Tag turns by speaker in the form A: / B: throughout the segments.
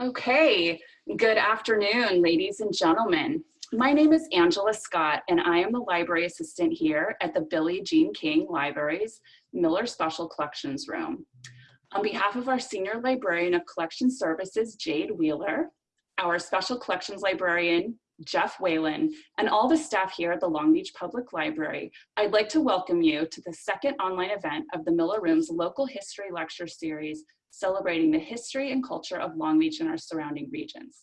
A: Okay, good afternoon, ladies and gentlemen. My name is Angela Scott, and I am the library assistant here at the Billie Jean King Library's Miller Special Collections Room. On behalf of our Senior Librarian of Collection Services, Jade Wheeler, our Special Collections Librarian, Jeff Whalen, and all the staff here at the Long Beach Public Library, I'd like to welcome you to the second online event of the Miller Room's Local History Lecture Series celebrating the history and culture of Long Beach and our surrounding regions.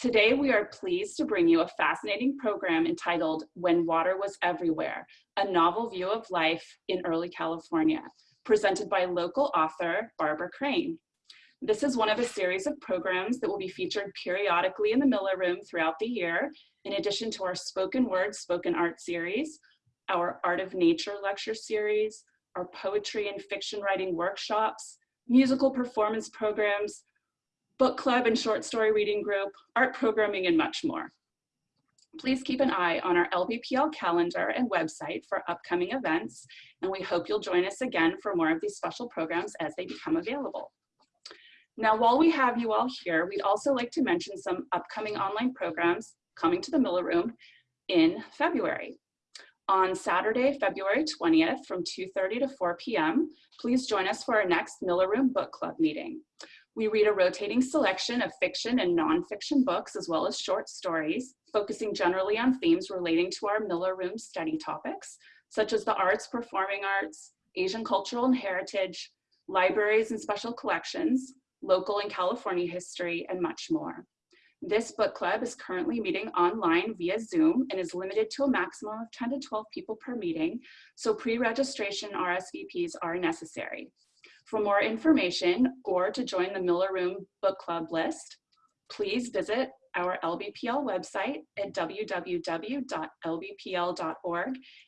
A: Today, we are pleased to bring you a fascinating program entitled When Water Was Everywhere, a novel view of life in early California, presented by local author Barbara Crane. This is one of a series of programs that will be featured periodically in the Miller Room throughout the year, in addition to our spoken word, spoken art series, our Art of Nature lecture series, our poetry and fiction writing workshops, musical performance programs, book club and short story reading group, art programming, and much more. Please keep an eye on our LBPL calendar and website for upcoming events, and we hope you'll join us again for more of these special programs as they become available. Now, while we have you all here, we'd also like to mention some upcoming online programs coming to the Miller Room in February. On Saturday, February 20th from 2.30 to 4 p.m., please join us for our next Miller Room Book Club meeting. We read a rotating selection of fiction and nonfiction books, as well as short stories, focusing generally on themes relating to our Miller Room study topics, such as the arts, performing arts, Asian cultural and heritage, libraries and special collections, local and California history, and much more. This book club is currently meeting online via Zoom and is limited to a maximum of 10 to 12 people per meeting, so pre-registration RSVPs are necessary. For more information or to join the Miller Room Book Club list, please visit our LBPL website at www.lbpl.org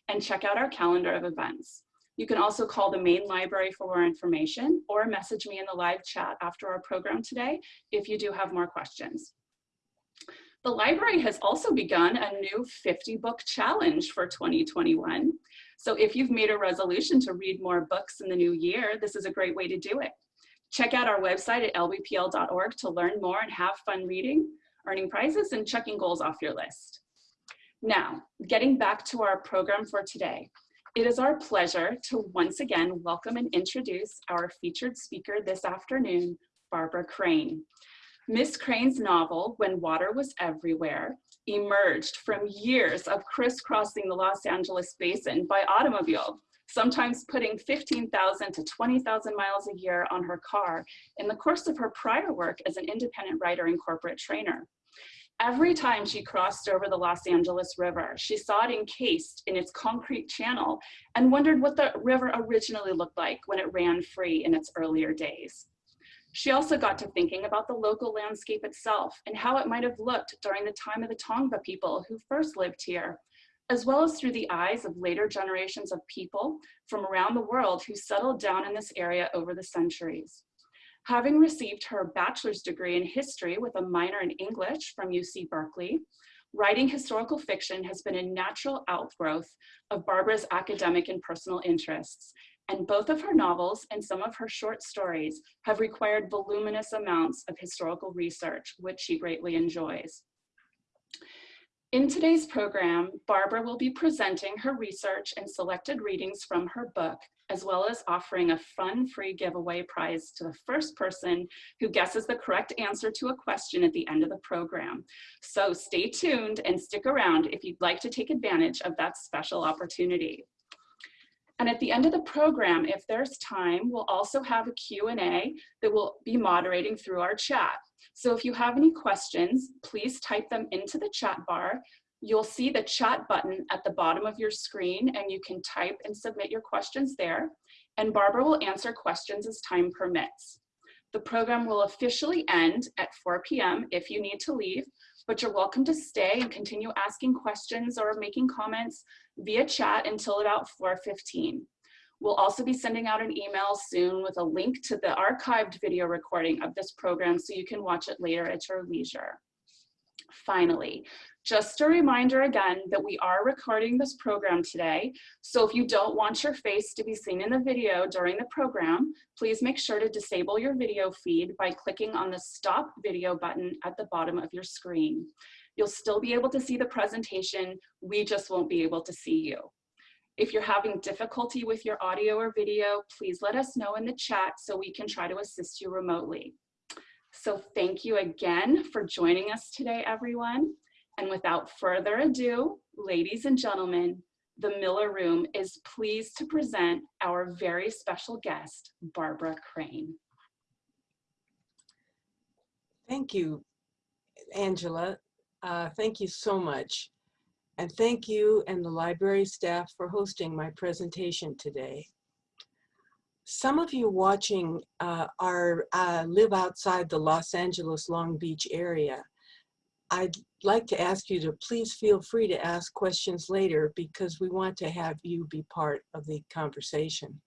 A: and check out our calendar of events. You can also call the main library for more information or message me in the live chat after our program today if you do have more questions. The library has also begun a new 50 book challenge for 2021. So if you've made a resolution to read more books in the new year, this is a great way to do it. Check out our website at lbpl.org to learn more and have fun reading, earning prizes, and checking goals off your list. Now, getting back to our program for today. It is our pleasure to once again welcome and introduce our featured speaker this afternoon, Barbara Crane. Miss Crane's novel, When Water Was Everywhere, emerged from years of crisscrossing the Los Angeles basin by automobile, sometimes putting 15,000 to 20,000 miles a year on her car in the course of her prior work as an independent writer and corporate trainer. Every time she crossed over the Los Angeles River, she saw it encased in its concrete channel and wondered what the river originally looked like when it ran free in its earlier days. She also got to thinking about the local landscape itself and how it might have looked during the time of the Tongva people who first lived here, as well as through the eyes of later generations of people from around the world who settled down in this area over the centuries. Having received her bachelor's degree in history with a minor in English from UC Berkeley, writing historical fiction has been a natural outgrowth of Barbara's academic and personal interests, and both of her novels and some of her short stories have required voluminous amounts of historical research, which she greatly enjoys. In today's program, Barbara will be presenting her research and selected readings from her book, as well as offering a fun free giveaway prize to the first person who guesses the correct answer to a question at the end of the program. So stay tuned and stick around if you'd like to take advantage of that special opportunity. And at the end of the program, if there's time, we'll also have a Q&A that we'll be moderating through our chat. So if you have any questions, please type them into the chat bar. You'll see the chat button at the bottom of your screen and you can type and submit your questions there. And Barbara will answer questions as time permits. The program will officially end at 4 p.m. if you need to leave, but you're welcome to stay and continue asking questions or making comments via chat until about 4.15. We'll also be sending out an email soon with a link to the archived video recording of this program so you can watch it later at your leisure. Finally, Just a reminder again that we are recording this program today. So if you don't want your face to be seen in the video during the program, please make sure to disable your video feed by clicking on the stop video button at the bottom of your screen. You'll still be able to see the presentation, we just won't be able to see you. If you're having difficulty with your audio or video, please let us know in the chat so we can try to assist you remotely. So thank you again for joining us today, everyone. And without further ado, ladies and gentlemen, the Miller Room is pleased to present our very special guest, Barbara Crane.
B: Thank you, Angela. Uh, thank you so much. And thank you and the library staff for hosting my presentation today. Some of you watching uh, are uh, live outside the Los Angeles Long Beach area. I'd like to ask you to please feel free to ask questions later because we want to have you be part of the conversation.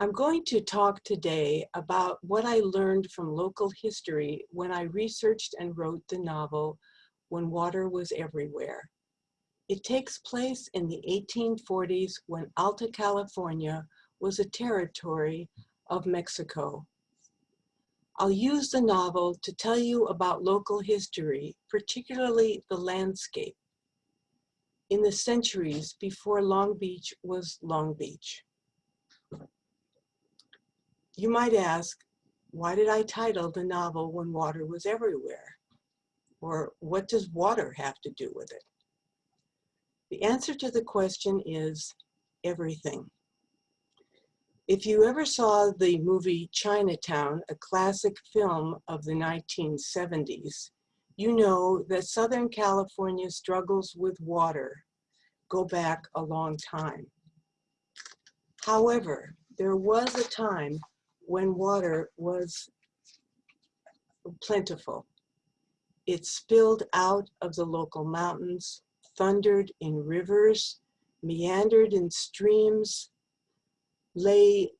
B: I'm going to talk today about what I learned from local history when I researched and wrote the novel When Water Was Everywhere. It takes place in the 1840s when Alta California was a territory of Mexico. I'll use the novel to tell you about local history, particularly the landscape, in the centuries before Long Beach was Long Beach. You might ask, why did I title the novel When Water Was Everywhere? Or what does water have to do with it? The answer to the question is everything. If you ever saw the movie Chinatown, a classic film of the 1970s, you know that Southern California's struggles with water go back a long time. However, there was a time when water was plentiful. It spilled out of the local mountains, thundered in rivers, meandered in streams, lay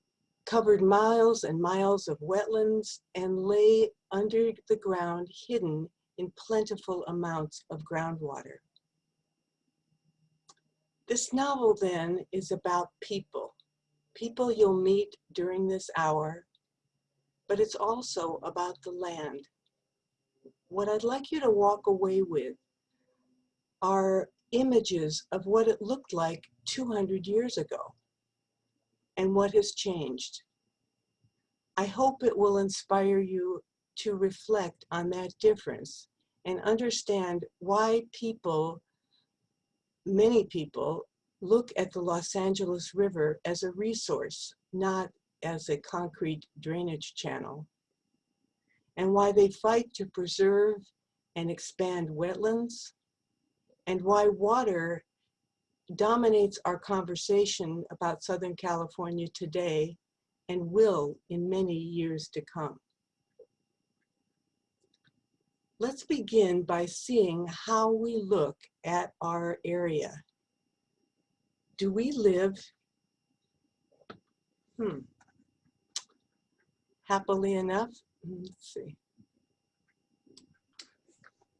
B: covered miles and miles of wetlands and lay under the ground hidden in plentiful amounts of groundwater. This novel then is about people, people you'll meet during this hour, but it's also about the land. What I'd like you to walk away with are images of what it looked like 200 years ago and what has changed. I hope it will inspire you to reflect on that difference and understand why people, many people, look at the Los Angeles River as a resource, not as a concrete drainage channel, and why they fight to preserve and expand wetlands, and why water dominates our conversation about Southern California today and will in many years to come. Let's begin by seeing how we look at our area. Do we live, hmm, happily enough? Let's see.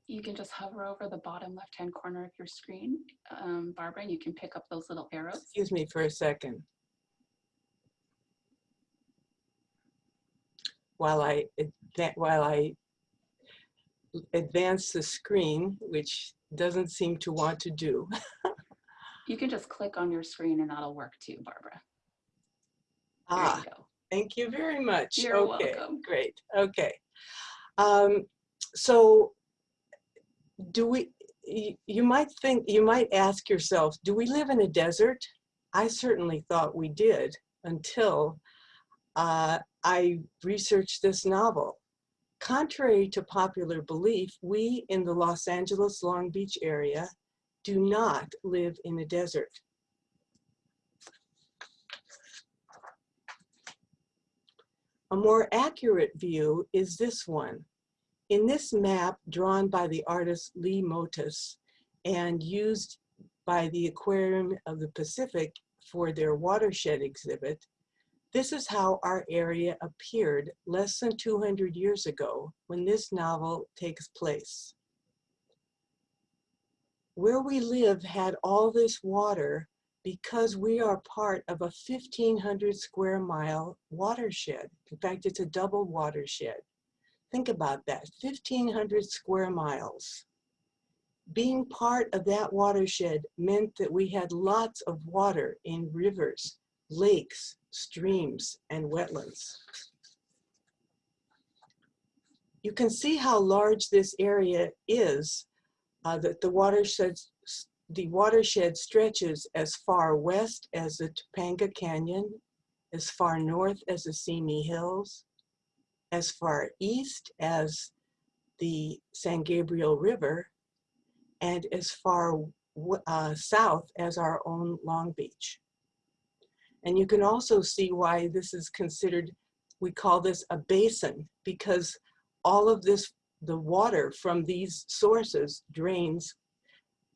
A: you can just hover over the bottom left-hand corner of your screen, um, Barbara, and you can pick up those little arrows.
B: Excuse me for a second. While I, while I advance the screen, which doesn't seem to want to do.
A: you can just click on your screen and that'll work too, Barbara.
B: There ah, you thank you very much.
A: You're
B: okay,
A: welcome.
B: Great, okay. Um, so do we, you might think, you might ask yourself, do we live in a desert? I certainly thought we did until uh, I researched this novel. Contrary to popular belief, we in the Los Angeles Long Beach area do not live in a desert. A more accurate view is this one. In this map drawn by the artist Lee Motus and used by the Aquarium of the Pacific for their watershed exhibit, this is how our area appeared less than 200 years ago when this novel takes place. Where we live had all this water because we are part of a 1500 square mile watershed. In fact, it's a double watershed. Think about that, 1500 square miles. Being part of that watershed meant that we had lots of water in rivers, lakes, streams, and wetlands. You can see how large this area is, uh, that the watershed, the watershed stretches as far west as the Topanga Canyon, as far north as the Simi Hills, as far east as the San Gabriel River, and as far uh, south as our own Long Beach. And you can also see why this is considered, we call this a basin, because all of this, the water from these sources drains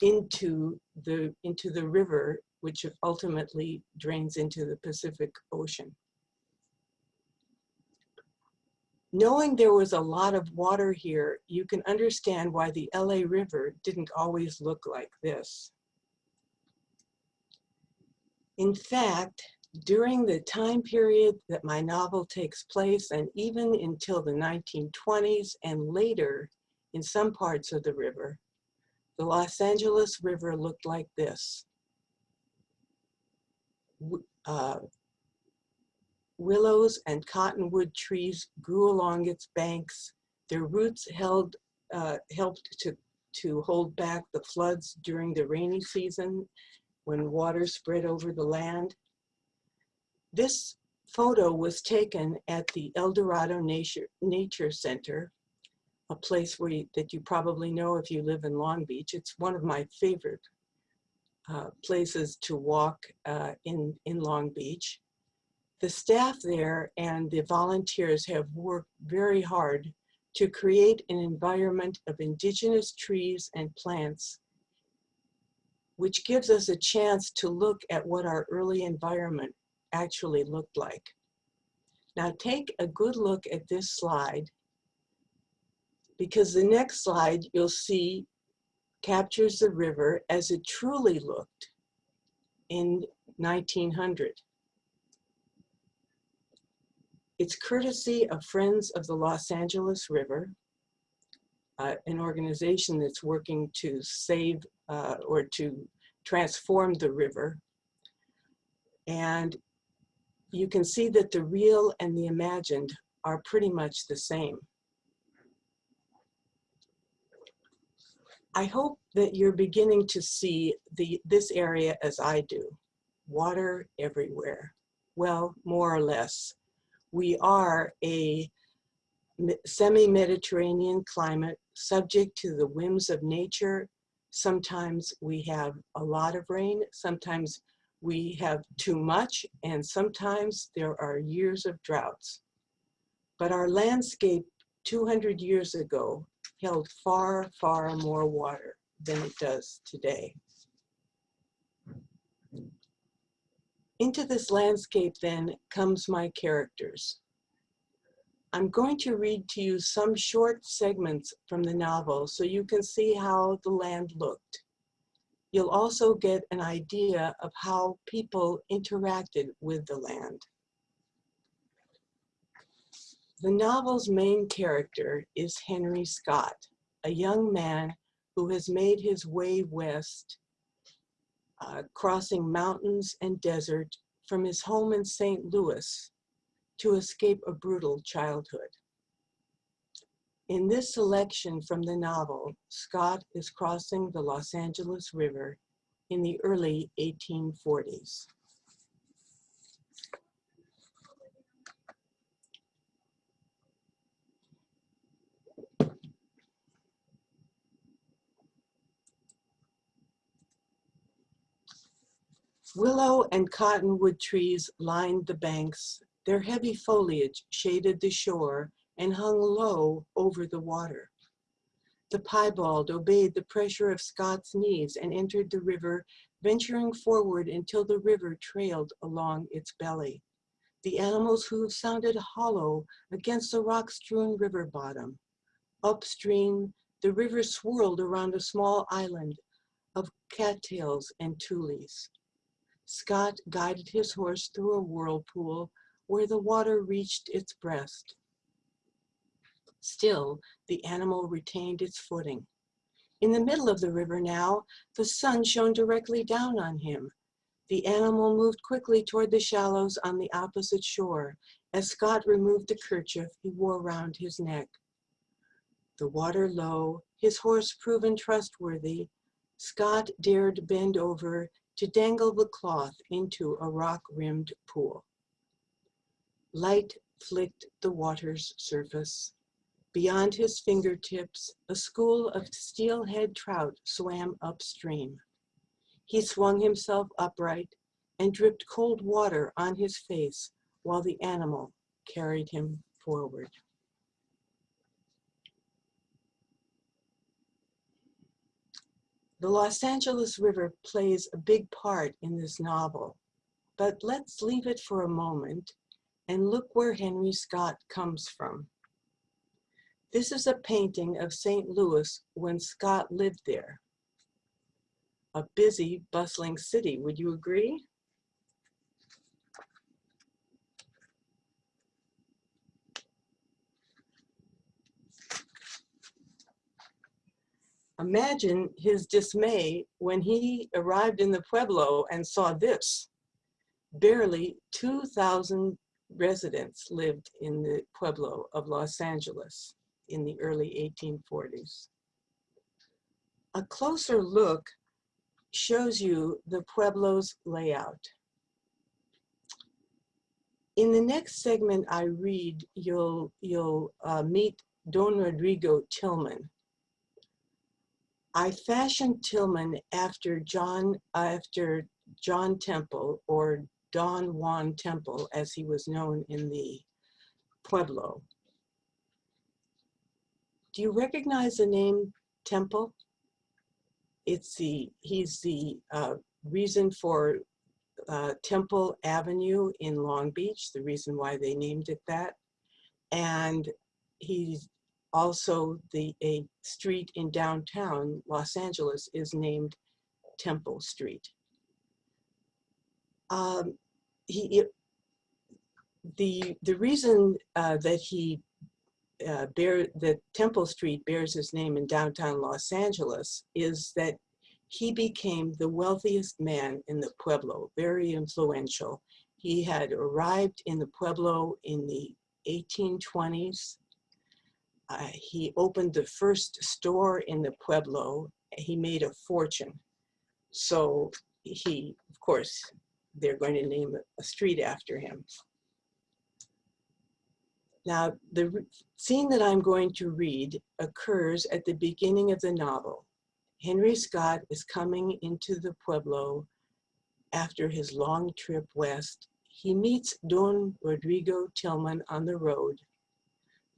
B: into the, into the river, which ultimately drains into the Pacific Ocean. Knowing there was a lot of water here, you can understand why the LA River didn't always look like this. In fact, during the time period that my novel takes place and even until the 1920s and later in some parts of the river, the Los Angeles River looked like this. Uh, willows and cottonwood trees grew along its banks. Their roots held, uh, helped to, to hold back the floods during the rainy season when water spread over the land. This photo was taken at the El Dorado Nature, Nature Center, a place where you, that you probably know if you live in Long Beach. It's one of my favorite uh, places to walk uh, in, in Long Beach. The staff there and the volunteers have worked very hard to create an environment of indigenous trees and plants, which gives us a chance to look at what our early environment actually looked like. Now take a good look at this slide because the next slide you'll see captures the river as it truly looked in 1900. It's courtesy of Friends of the Los Angeles River, uh, an organization that's working to save uh, or to transform the river. And you can see that the real and the imagined are pretty much the same. I hope that you're beginning to see the, this area as I do, water everywhere. Well, more or less. We are a semi-Mediterranean climate subject to the whims of nature. Sometimes we have a lot of rain, sometimes we have too much, and sometimes there are years of droughts. But our landscape 200 years ago held far, far more water than it does today. Into this landscape then comes my characters. I'm going to read to you some short segments from the novel so you can see how the land looked. You'll also get an idea of how people interacted with the land. The novel's main character is Henry Scott, a young man who has made his way west, uh, crossing mountains and desert from his home in St. Louis to escape a brutal childhood. In this selection from the novel, Scott is crossing the Los Angeles River in the early 1840s. Willow and cottonwood trees lined the banks. Their heavy foliage shaded the shore and hung low over the water. The piebald obeyed the pressure of Scott's knees and entered the river, venturing forward until the river trailed along its belly. The animal's hooves sounded hollow against the rock-strewn river bottom. Upstream, the river swirled around a small island, of cattails and tules. Scott guided his horse through a whirlpool where the water reached its breast. Still, the animal retained its footing. In the middle of the river now, the sun shone directly down on him. The animal moved quickly toward the shallows on the opposite shore as Scott removed the kerchief he wore round his neck. The water low, his horse proven trustworthy, Scott dared bend over to dangle the cloth into a rock-rimmed pool. Light flicked the water's surface. Beyond his fingertips, a school of steelhead trout swam upstream. He swung himself upright and dripped cold water on his face while the animal carried him forward. The Los Angeles River plays a big part in this novel, but let's leave it for a moment and look where Henry Scott comes from. This is a painting of St. Louis when Scott lived there. A busy, bustling city, would you agree? Imagine his dismay when he arrived in the Pueblo and saw this. Barely 2,000 residents lived in the Pueblo of Los Angeles in the early 1840s. A closer look shows you the Pueblo's layout. In the next segment I read, you'll, you'll uh, meet Don Rodrigo Tillman. I fashioned Tillman after John, after John Temple or Don Juan Temple as he was known in the Pueblo. Do you recognize the name Temple? It's the, he's the uh, reason for uh, Temple Avenue in Long Beach, the reason why they named it that. And he's also the a street in downtown Los Angeles is named Temple Street. Um, he, the, the reason uh, that he uh, bear, that Temple Street bears his name in downtown Los Angeles is that he became the wealthiest man in the Pueblo, very influential. He had arrived in the Pueblo in the 1820s. Uh, he opened the first store in the Pueblo. He made a fortune. So he, of course, they're going to name a street after him. Now, the scene that I'm going to read occurs at the beginning of the novel. Henry Scott is coming into the Pueblo after his long trip west. He meets Don Rodrigo Tillman on the road.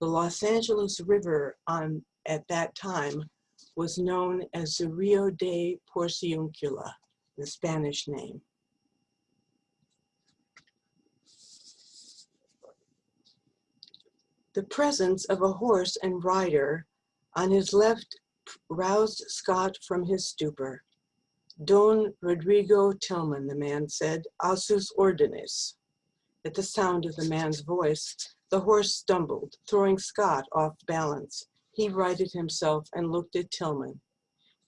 B: The Los Angeles River on, at that time was known as the Rio de Porciuncula, the Spanish name. The presence of a horse and rider on his left roused Scott from his stupor. Don Rodrigo Tillman, the man said, a sus órdenes. At the sound of the man's voice, the horse stumbled, throwing Scott off balance. He righted himself and looked at Tillman.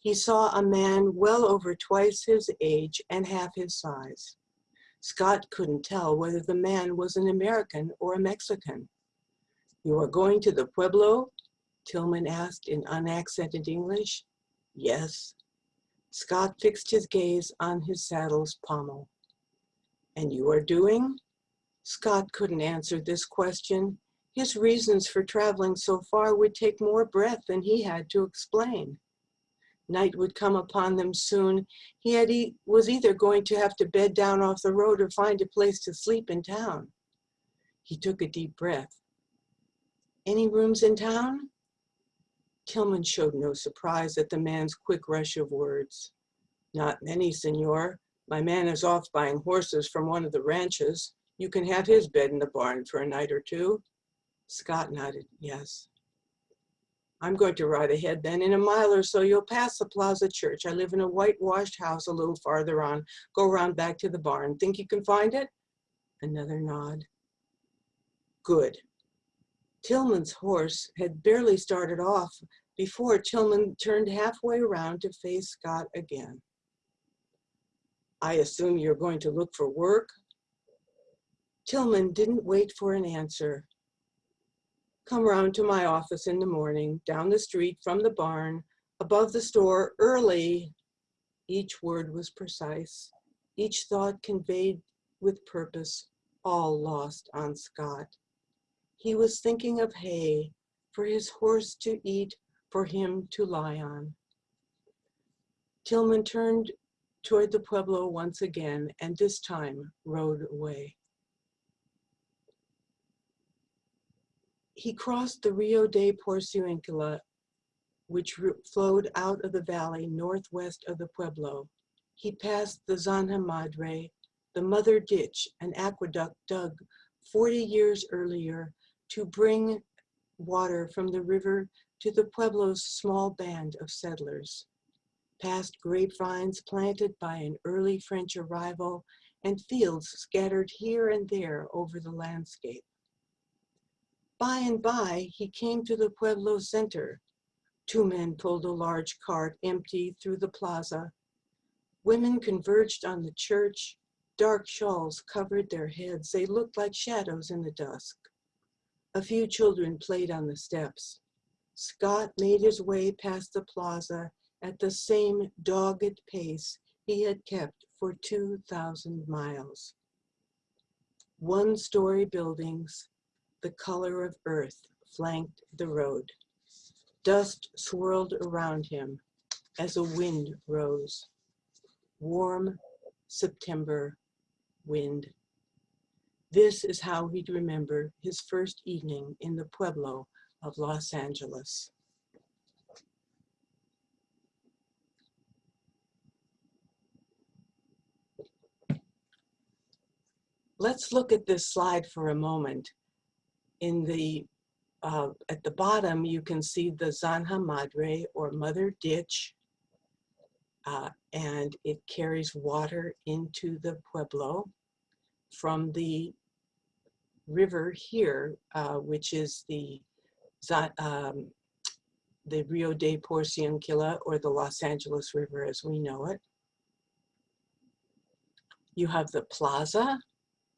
B: He saw a man well over twice his age and half his size. Scott couldn't tell whether the man was an American or a Mexican. You are going to the Pueblo? Tillman asked in unaccented English. Yes. Scott fixed his gaze on his saddle's pommel. And you are doing? Scott couldn't answer this question. His reasons for traveling so far would take more breath than he had to explain. Night would come upon them soon. He had e was either going to have to bed down off the road or find a place to sleep in town. He took a deep breath. Any rooms in town? Tillman showed no surprise at the man's quick rush of words. Not many, senor. My man is off buying horses from one of the ranches. You can have his bed in the barn for a night or two. Scott nodded, yes. I'm going to ride ahead then. In a mile or so, you'll pass the Plaza Church. I live in a whitewashed house a little farther on. Go around back to the barn. Think you can find it? Another nod. Good. Tillman's horse had barely started off before Tillman turned halfway around to face Scott again. I assume you're going to look for work? Tillman didn't wait for an answer. Come round to my office in the morning, down the street from the barn, above the store, early. Each word was precise, each thought conveyed with purpose, all lost on Scott. He was thinking of hay for his horse to eat, for him to lie on. Tillman turned toward the Pueblo once again, and this time rode away. He crossed the Rio de Porciuncula, which flowed out of the valley northwest of the Pueblo. He passed the Zanja Madre, the mother ditch, an aqueduct dug 40 years earlier to bring water from the river to the Pueblo's small band of settlers. Past grapevines planted by an early French arrival and fields scattered here and there over the landscape. By and by, he came to the Pueblo center. Two men pulled a large cart empty through the plaza. Women converged on the church. Dark shawls covered their heads. They looked like shadows in the dusk. A few children played on the steps. Scott made his way past the plaza at the same dogged pace he had kept for 2,000 miles. One-story buildings, the color of earth, flanked the road. Dust swirled around him as a wind rose. Warm September wind. This is how he'd remember his first evening in the Pueblo of Los Angeles. Let's look at this slide for a moment. In the, uh, at the bottom, you can see the Zanja Madre or Mother Ditch, uh, and it carries water into the Pueblo from the river here, uh, which is the, um, the Rio de Porciuncula or the Los Angeles River as we know it. You have the plaza,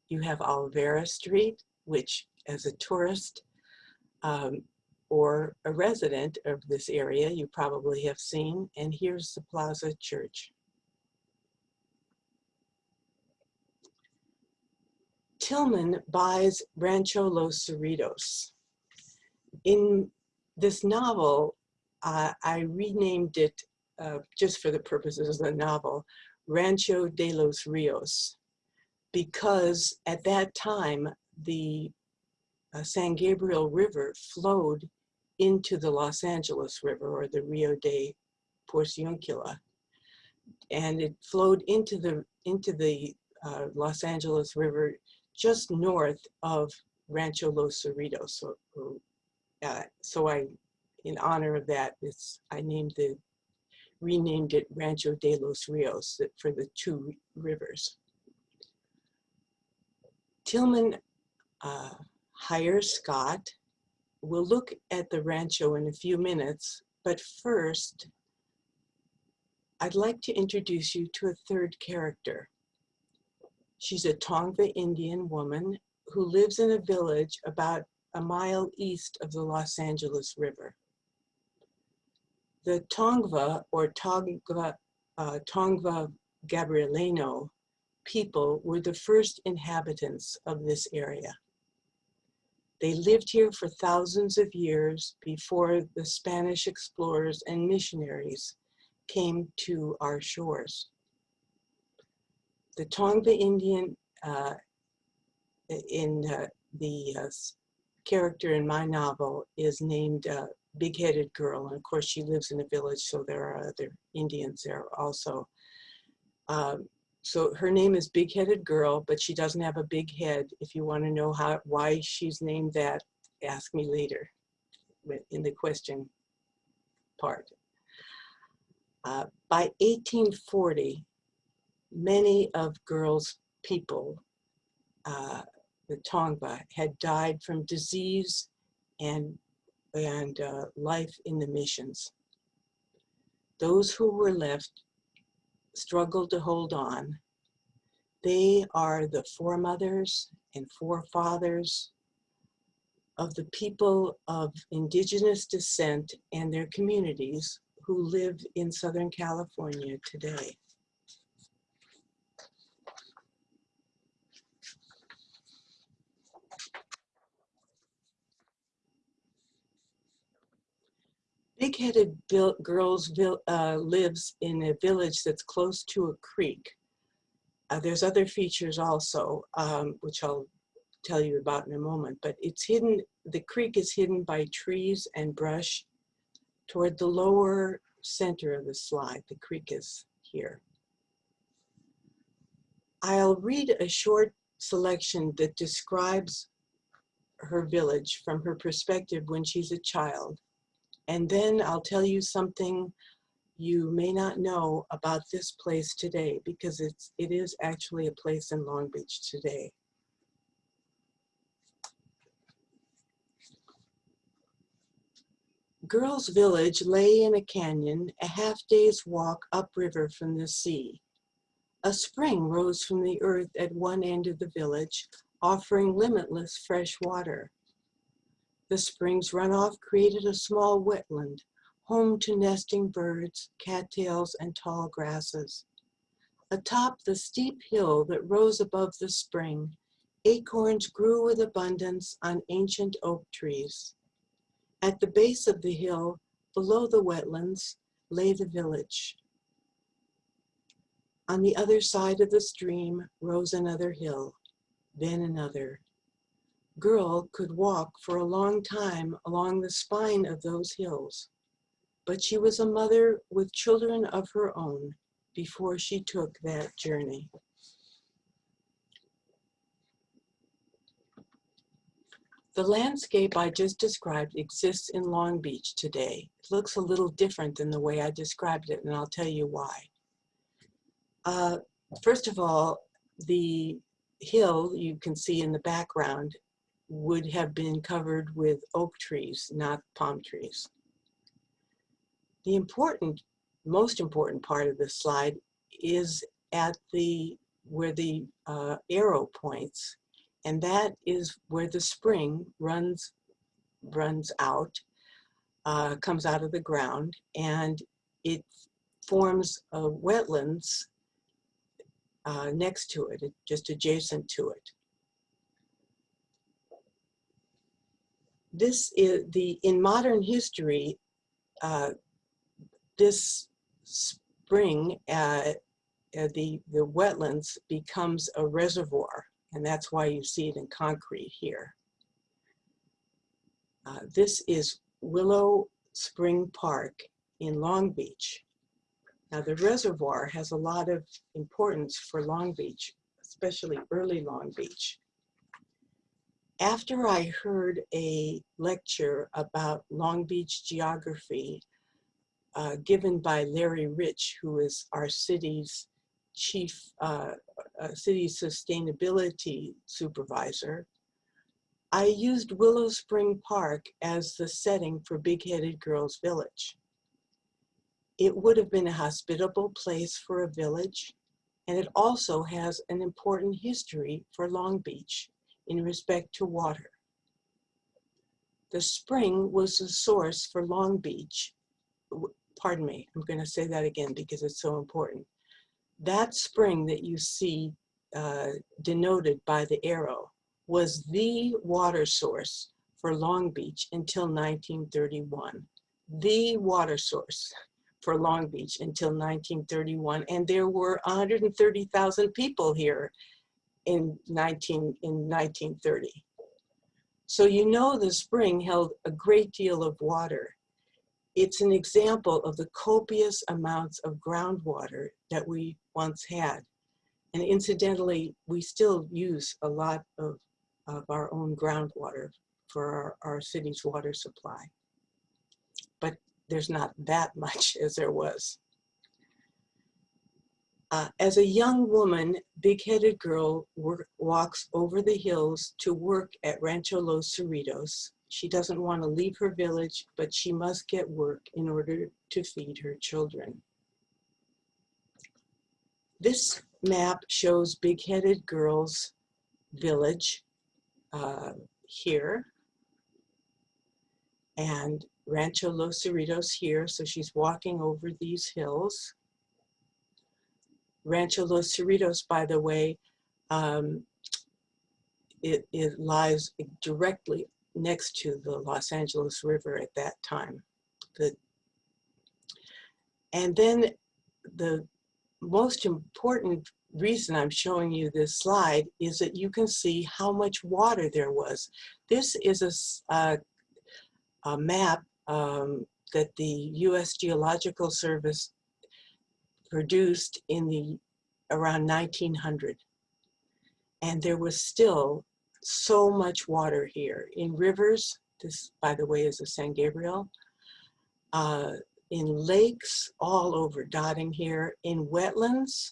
B: you have Olvera Street, which as a tourist um, or a resident of this area, you probably have seen, and here's the Plaza Church. Tillman buys Rancho Los Cerritos. In this novel, uh, I renamed it, uh, just for the purposes of the novel, Rancho de los Rios, because at that time, the uh, San Gabriel River flowed into the Los Angeles River or the Rio de Porciuncula. And it flowed into the, into the uh, Los Angeles River just north of Rancho Los Cerritos. So, uh, so I, in honor of that, it's, I named the, renamed it Rancho de los Rios for the two rivers. Tillman uh, hires Scott. We'll look at the rancho in a few minutes, but first, I'd like to introduce you to a third character. She's a Tongva Indian woman who lives in a village about a mile east of the Los Angeles River. The Tongva or Tongva, uh, Tongva Gabrielino people were the first inhabitants of this area. They lived here for thousands of years before the Spanish explorers and missionaries came to our shores the Tongva Indian uh, in uh, the uh, character in my novel is named uh, Big-Headed Girl. And of course, she lives in a village, so there are other Indians there also. Um, so her name is Big-Headed Girl, but she doesn't have a big head. If you want to know how why she's named that, ask me later in the question part. Uh, by 1840, many of girls' people, uh, the Tongva, had died from disease and, and uh, life in the missions. Those who were left struggled to hold on. They are the foremothers and forefathers of the people of indigenous descent and their communities who live in Southern California today. Big-headed Girls uh, lives in a village that's close to a creek. Uh, there's other features also, um, which I'll tell you about in a moment, but it's hidden, the creek is hidden by trees and brush toward the lower center of the slide. The creek is here. I'll read a short selection that describes her village from her perspective when she's a child. And then I'll tell you something you may not know about this place today because it's, it is actually a place in Long Beach today. Girls Village lay in a canyon a half day's walk upriver from the sea. A spring rose from the earth at one end of the village, offering limitless fresh water. The spring's runoff created a small wetland, home to nesting birds, cattails, and tall grasses. Atop the steep hill that rose above the spring, acorns grew with abundance on ancient oak trees. At the base of the hill, below the wetlands, lay the village. On the other side of the stream rose another hill, then another. Girl could walk for a long time along the spine of those hills, but she was a mother with children of her own before she took that journey. The landscape I just described exists in Long Beach today. It looks a little different than the way I described it, and I'll tell you why. Uh, first of all, the hill you can see in the background would have been covered with oak trees, not palm trees. The important, most important part of this slide is at the, where the uh, arrow points, and that is where the spring runs, runs out, uh, comes out of the ground, and it forms wetlands uh, next to it, just adjacent to it. This is the, in modern history, uh, this spring, uh, uh, the, the wetlands becomes a reservoir, and that's why you see it in concrete here. Uh, this is Willow Spring Park in Long Beach. Now the reservoir has a lot of importance for Long Beach, especially early Long Beach. After I heard a lecture about Long Beach geography uh, given by Larry Rich, who is our city's chief, uh, uh, city sustainability supervisor, I used Willow Spring Park as the setting for Big Headed Girls Village. It would have been a hospitable place for a village, and it also has an important history for Long Beach in respect to water. The spring was the source for Long Beach. Pardon me, I'm going to say that again because it's so important. That spring that you see uh, denoted by the arrow was the water source for Long Beach until 1931. The water source for Long Beach until 1931. And there were 130,000 people here in 19 in 1930. So you know the spring held a great deal of water. It's an example of the copious amounts of groundwater that we once had. And incidentally, we still use a lot of, of our own groundwater for our, our city's water supply. But there's not that much as there was. Uh, as a young woman, big-headed girl walks over the hills to work at Rancho Los Cerritos. She doesn't want to leave her village, but she must get work in order to feed her children. This map shows big-headed girl's village uh, here and Rancho Los Cerritos here. So she's walking over these hills. Rancho Los Cerritos, by the way, um, it, it lies directly next to the Los Angeles River at that time. The, and then the most important reason I'm showing you this slide is that you can see how much water there was. This is a, a, a map um, that the U.S. Geological Service produced in the around 1900. And there was still so much water here in rivers. This, by the way, is a San Gabriel. Uh, in lakes all over dotting here, in wetlands.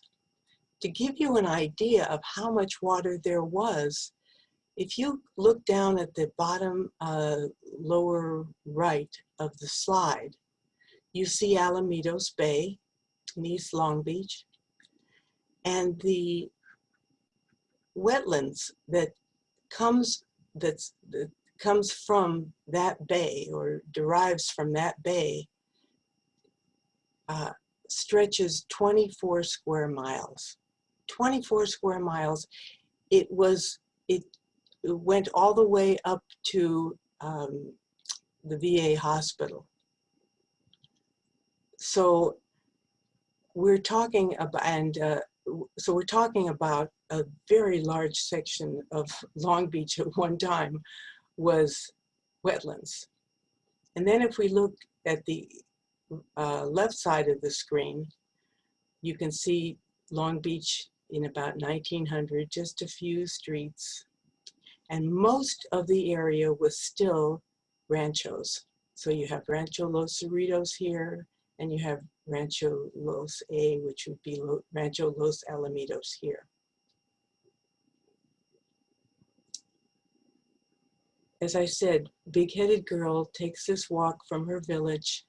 B: To give you an idea of how much water there was, if you look down at the bottom uh, lower right of the slide, you see Alamitos Bay East Long Beach and the wetlands that comes that's that comes from that bay or derives from that bay uh, stretches 24 square miles. 24 square miles. It was, it, it went all the way up to um, the VA hospital. So we're talking about, and uh, so we're talking about a very large section of Long Beach at one time was wetlands. And then if we look at the uh, left side of the screen, you can see Long Beach in about 1900, just a few streets. And most of the area was still ranchos. So you have Rancho Los Cerritos here, and you have Rancho Los A, which would be Rancho Los Alamitos here. As I said, big-headed girl takes this walk from her village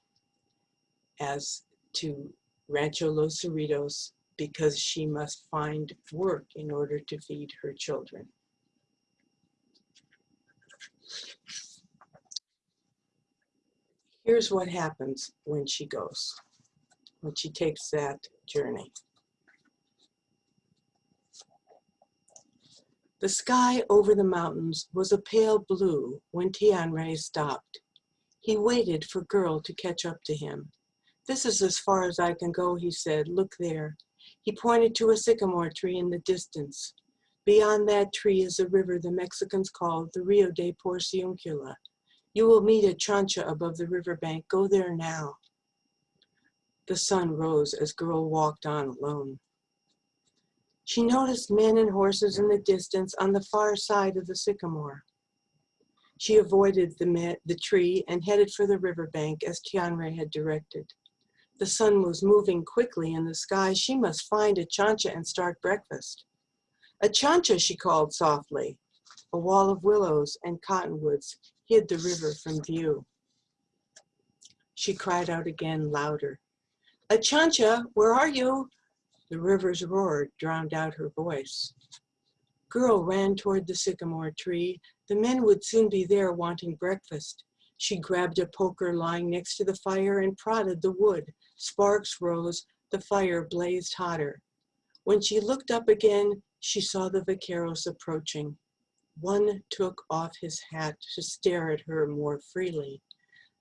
B: as to Rancho Los Cerritos because she must find work in order to feed her children. Here's what happens when she goes, when she takes that journey. The sky over the mountains was a pale blue when Tian Tianre stopped. He waited for Girl to catch up to him. This is as far as I can go, he said. Look there. He pointed to a sycamore tree in the distance. Beyond that tree is a river the Mexicans call the Rio de Porciuncula. You will meet a chancha above the riverbank. Go there now. The sun rose as girl walked on alone. She noticed men and horses in the distance on the far side of the sycamore. She avoided the, the tree and headed for the riverbank as Tianre had directed. The sun was moving quickly in the sky. She must find a chancha and start breakfast. A chancha, she called softly. A wall of willows and cottonwoods hid the river from view. She cried out again louder. A chancha, where are you? The river's roar drowned out her voice. Girl ran toward the sycamore tree. The men would soon be there wanting breakfast. She grabbed a poker lying next to the fire and prodded the wood. Sparks rose, the fire blazed hotter. When she looked up again, she saw the vaqueros approaching. One took off his hat to stare at her more freely.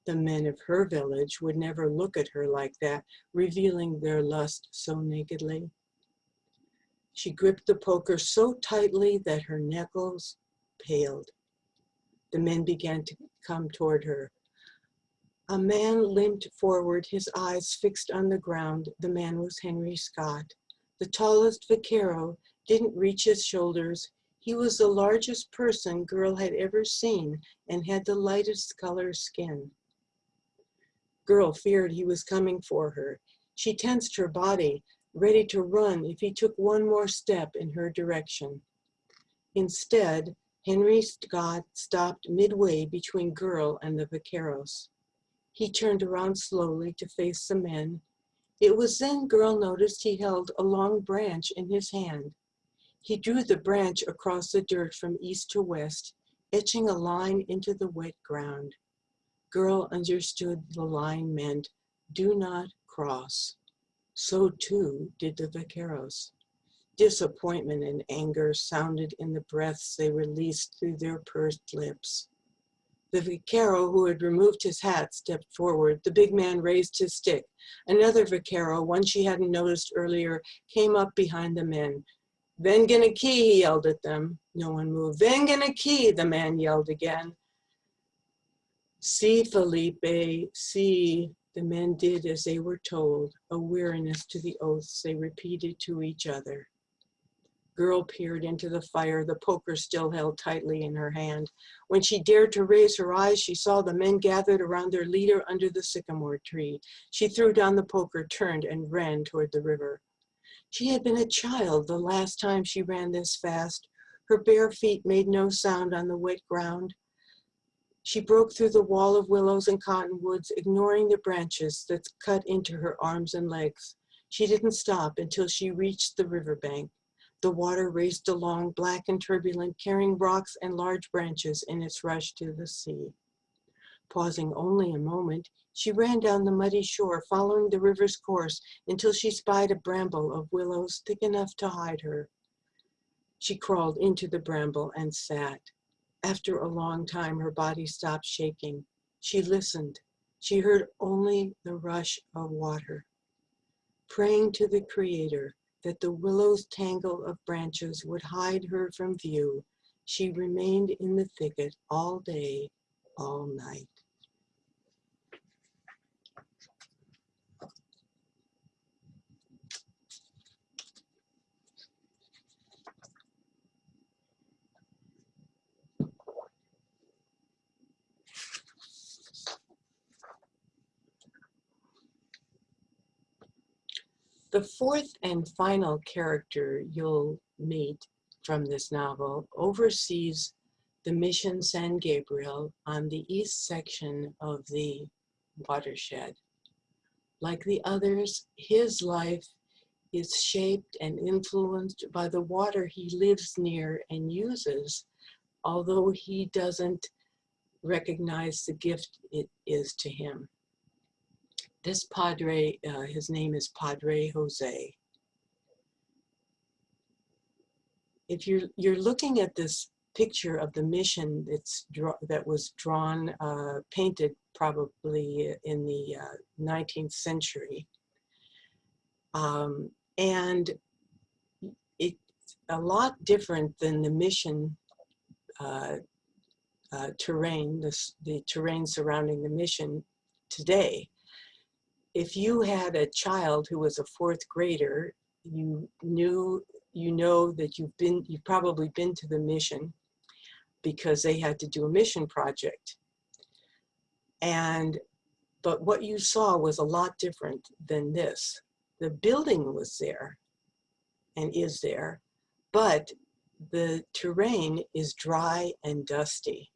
B: The men of her village would never look at her like that, revealing their lust so nakedly. She gripped the poker so tightly that her knuckles paled. The men began to come toward her. A man limped forward, his eyes fixed on the ground. The man was Henry Scott. The tallest vaquero didn't reach his shoulders. He was the largest person girl had ever seen and had the lightest color skin. Girl feared he was coming for her. She tensed her body, ready to run if he took one more step in her direction. Instead, Henry Scott stopped midway between Girl and the vaqueros. He turned around slowly to face the men. It was then Girl noticed he held a long branch in his hand. He drew the branch across the dirt from east to west, etching a line into the wet ground. Girl understood the line meant, do not cross. So too did the vaqueros. Disappointment and anger sounded in the breaths they released through their pursed lips. The vaquero who had removed his hat stepped forward. The big man raised his stick. Another vaquero, one she hadn't noticed earlier, came up behind the men. Vengan aquí, he yelled at them. No one moved. Aquí, the man yelled again. See, Felipe, see. The men did as they were told, a weariness to the oaths they repeated to each other. Girl peered into the fire, the poker still held tightly in her hand. When she dared to raise her eyes, she saw the men gathered around their leader under the sycamore tree. She threw down the poker, turned, and ran toward the river. She had been a child the last time she ran this fast. Her bare feet made no sound on the wet ground. She broke through the wall of willows and cottonwoods, ignoring the branches that cut into her arms and legs. She didn't stop until she reached the riverbank. The water raced along, black and turbulent, carrying rocks and large branches in its rush to the sea. Pausing only a moment, she ran down the muddy shore, following the river's course until she spied a bramble of willows thick enough to hide her. She crawled into the bramble and sat. After a long time, her body stopped shaking. She listened. She heard only the rush of water. Praying to the Creator that the willow's tangle of branches would hide her from view, she remained in the thicket all day, all night. The fourth and final character you'll meet from this novel oversees the Mission San Gabriel on the east section of the watershed. Like the others, his life is shaped and influenced by the water he lives near and uses, although he doesn't recognize the gift it is to him. This Padre, uh, his name is Padre Jose. If you're, you're looking at this picture of the mission that's that was drawn, uh, painted probably in the uh, 19th century. Um, and it's a lot different than the mission uh, uh, terrain, the, the terrain surrounding the mission today if you had a child who was a fourth grader, you knew, you know that you've been, you've probably been to the mission because they had to do a mission project. And, but what you saw was a lot different than this. The building was there and is there, but the terrain is dry and dusty,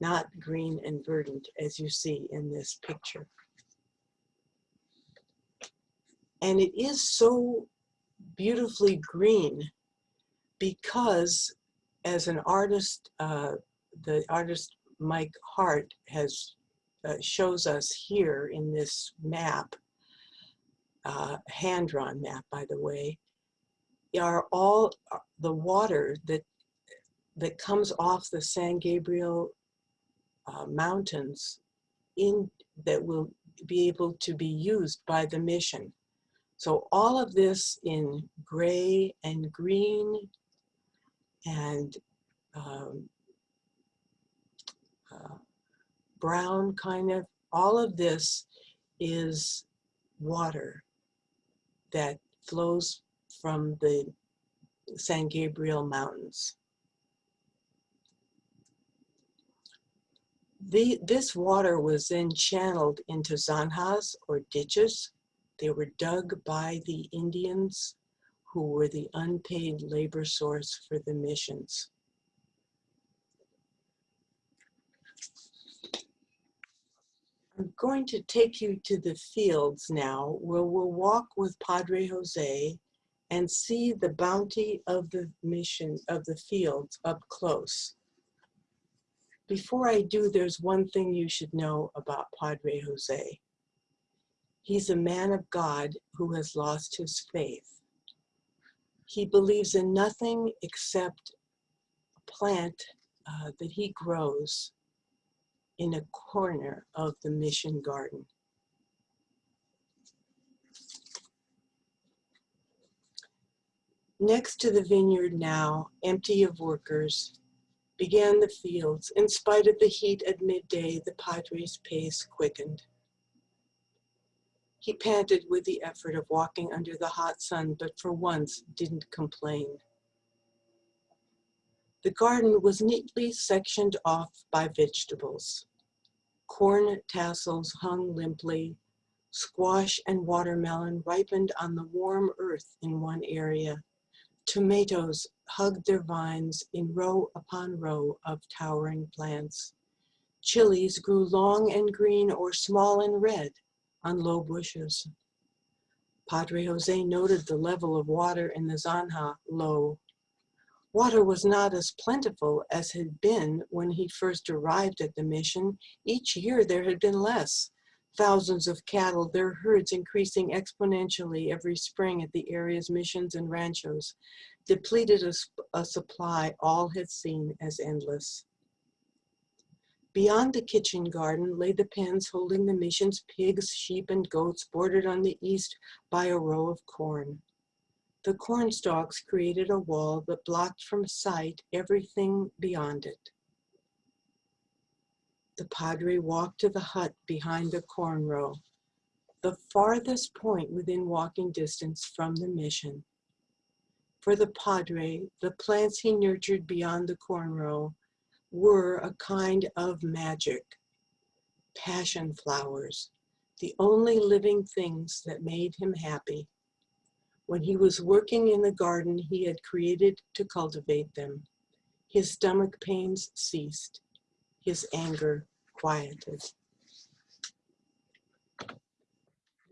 B: not green and verdant as you see in this picture. And it is so beautifully green because as an artist, uh, the artist Mike Hart has uh, shows us here in this map, uh, hand-drawn map, by the way, are all uh, the water that that comes off the San Gabriel uh, mountains in that will be able to be used by the mission. So all of this in gray and green and um, uh, brown kind of, all of this is water that flows from the San Gabriel Mountains. The, this water was then channeled into zanjas or ditches. They were dug by the Indians who were the unpaid labor source for the missions. I'm going to take you to the fields now where we'll walk with Padre Jose and see the bounty of the mission of the fields up close. Before I do, there's one thing you should know about Padre Jose. He's a man of God who has lost his faith. He believes in nothing except a plant uh, that he grows in a corner of the mission garden. Next to the vineyard now, empty of workers, began the fields. In spite of the heat at midday, the Padre's pace quickened. He panted with the effort of walking under the hot sun, but for once didn't complain. The garden was neatly sectioned off by vegetables. Corn tassels hung limply. Squash and watermelon ripened on the warm earth in one area. Tomatoes hugged their vines in row upon row of towering plants. Chilies grew long and green or small and red on low bushes. Padre Jose noted the level of water in the Zanja low. Water was not as plentiful as had been when he first arrived at the mission. Each year there had been less. Thousands of cattle, their herds increasing exponentially every spring at the area's missions and ranchos, depleted a, a supply all had seen as endless. Beyond the kitchen garden lay the pens holding the mission's pigs, sheep, and goats bordered on the east by a row of corn. The corn stalks created a wall that blocked from sight everything beyond it. The padre walked to the hut behind the corn row, the farthest point within walking distance from the mission. For the padre, the plants he nurtured beyond the corn row were a kind of magic. Passion flowers, the only living things that made him happy. When he was working in the garden he had created to cultivate them, his stomach pains ceased, his anger quieted.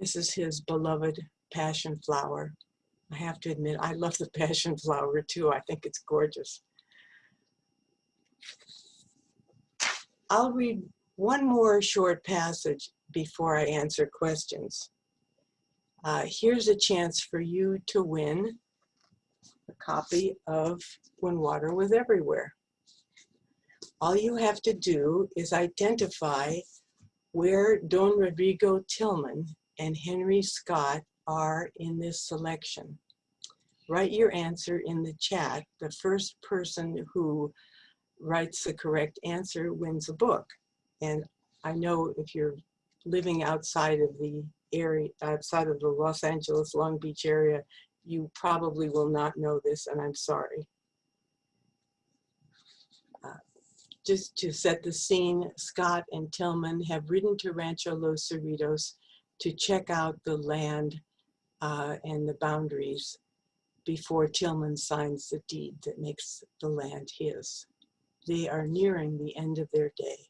B: This is his beloved passion flower. I have to admit, I love the passion flower too. I think it's gorgeous. I'll read one more short passage before I answer questions uh, here's a chance for you to win a copy of When Water Was Everywhere. All you have to do is identify where Don Rodrigo Tillman and Henry Scott are in this selection. Write your answer in the chat. The first person who writes the correct answer wins a book. And I know if you're living outside of the area, outside of the Los Angeles, Long Beach area, you probably will not know this, and I'm sorry. Uh, just to set the scene, Scott and Tillman have ridden to Rancho Los Cerritos to check out the land uh, and the boundaries before Tillman signs the deed that makes the land his. They are nearing the end of their day.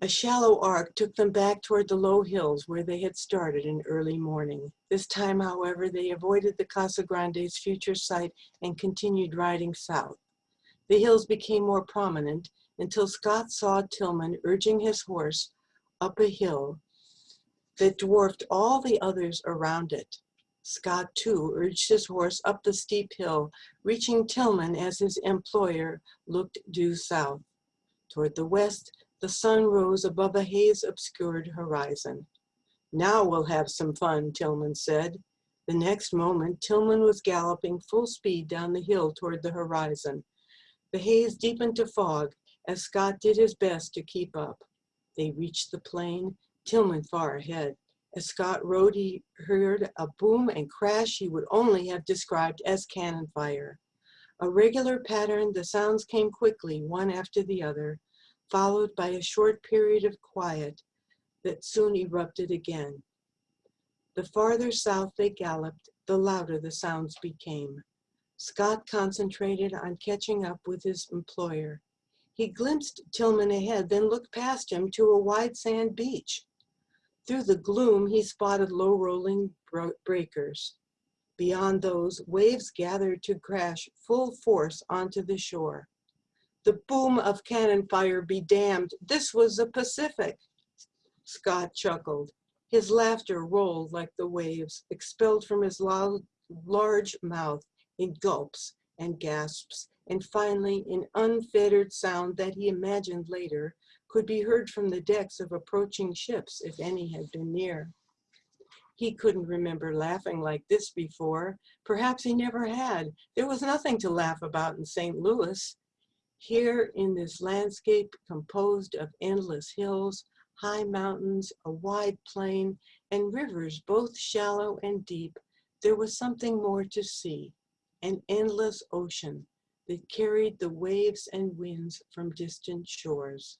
B: A shallow arc took them back toward the low hills where they had started in early morning. This time, however, they avoided the Casa Grande's future site and continued riding south. The hills became more prominent until Scott saw Tillman urging his horse up a hill that dwarfed all the others around it. Scott, too, urged his horse up the steep hill, reaching Tillman as his employer looked due south. Toward the west, the sun rose above a haze-obscured horizon. Now we'll have some fun, Tillman said. The next moment, Tillman was galloping full speed down the hill toward the horizon. The haze deepened to fog as Scott did his best to keep up. They reached the plain, Tillman far ahead. As Scott rode, he heard a boom and crash he would only have described as cannon fire. A regular pattern, the sounds came quickly, one after the other, followed by a short period of quiet that soon erupted again. The farther south they galloped, the louder the sounds became. Scott concentrated on catching up with his employer. He glimpsed Tillman ahead, then looked past him to a wide sand beach. Through the gloom, he spotted low rolling breakers. Beyond those, waves gathered to crash full force onto the shore. The boom of cannon fire be damned, this was the Pacific. Scott chuckled. His laughter rolled like the waves, expelled from his large mouth in gulps and gasps, and finally in unfettered sound that he imagined later could be heard from the decks of approaching ships if any had been near. He couldn't remember laughing like this before. Perhaps he never had. There was nothing to laugh about in St. Louis. Here in this landscape composed of endless hills, high mountains, a wide plain, and rivers both shallow and deep, there was something more to see, an endless ocean that carried the waves and winds from distant shores.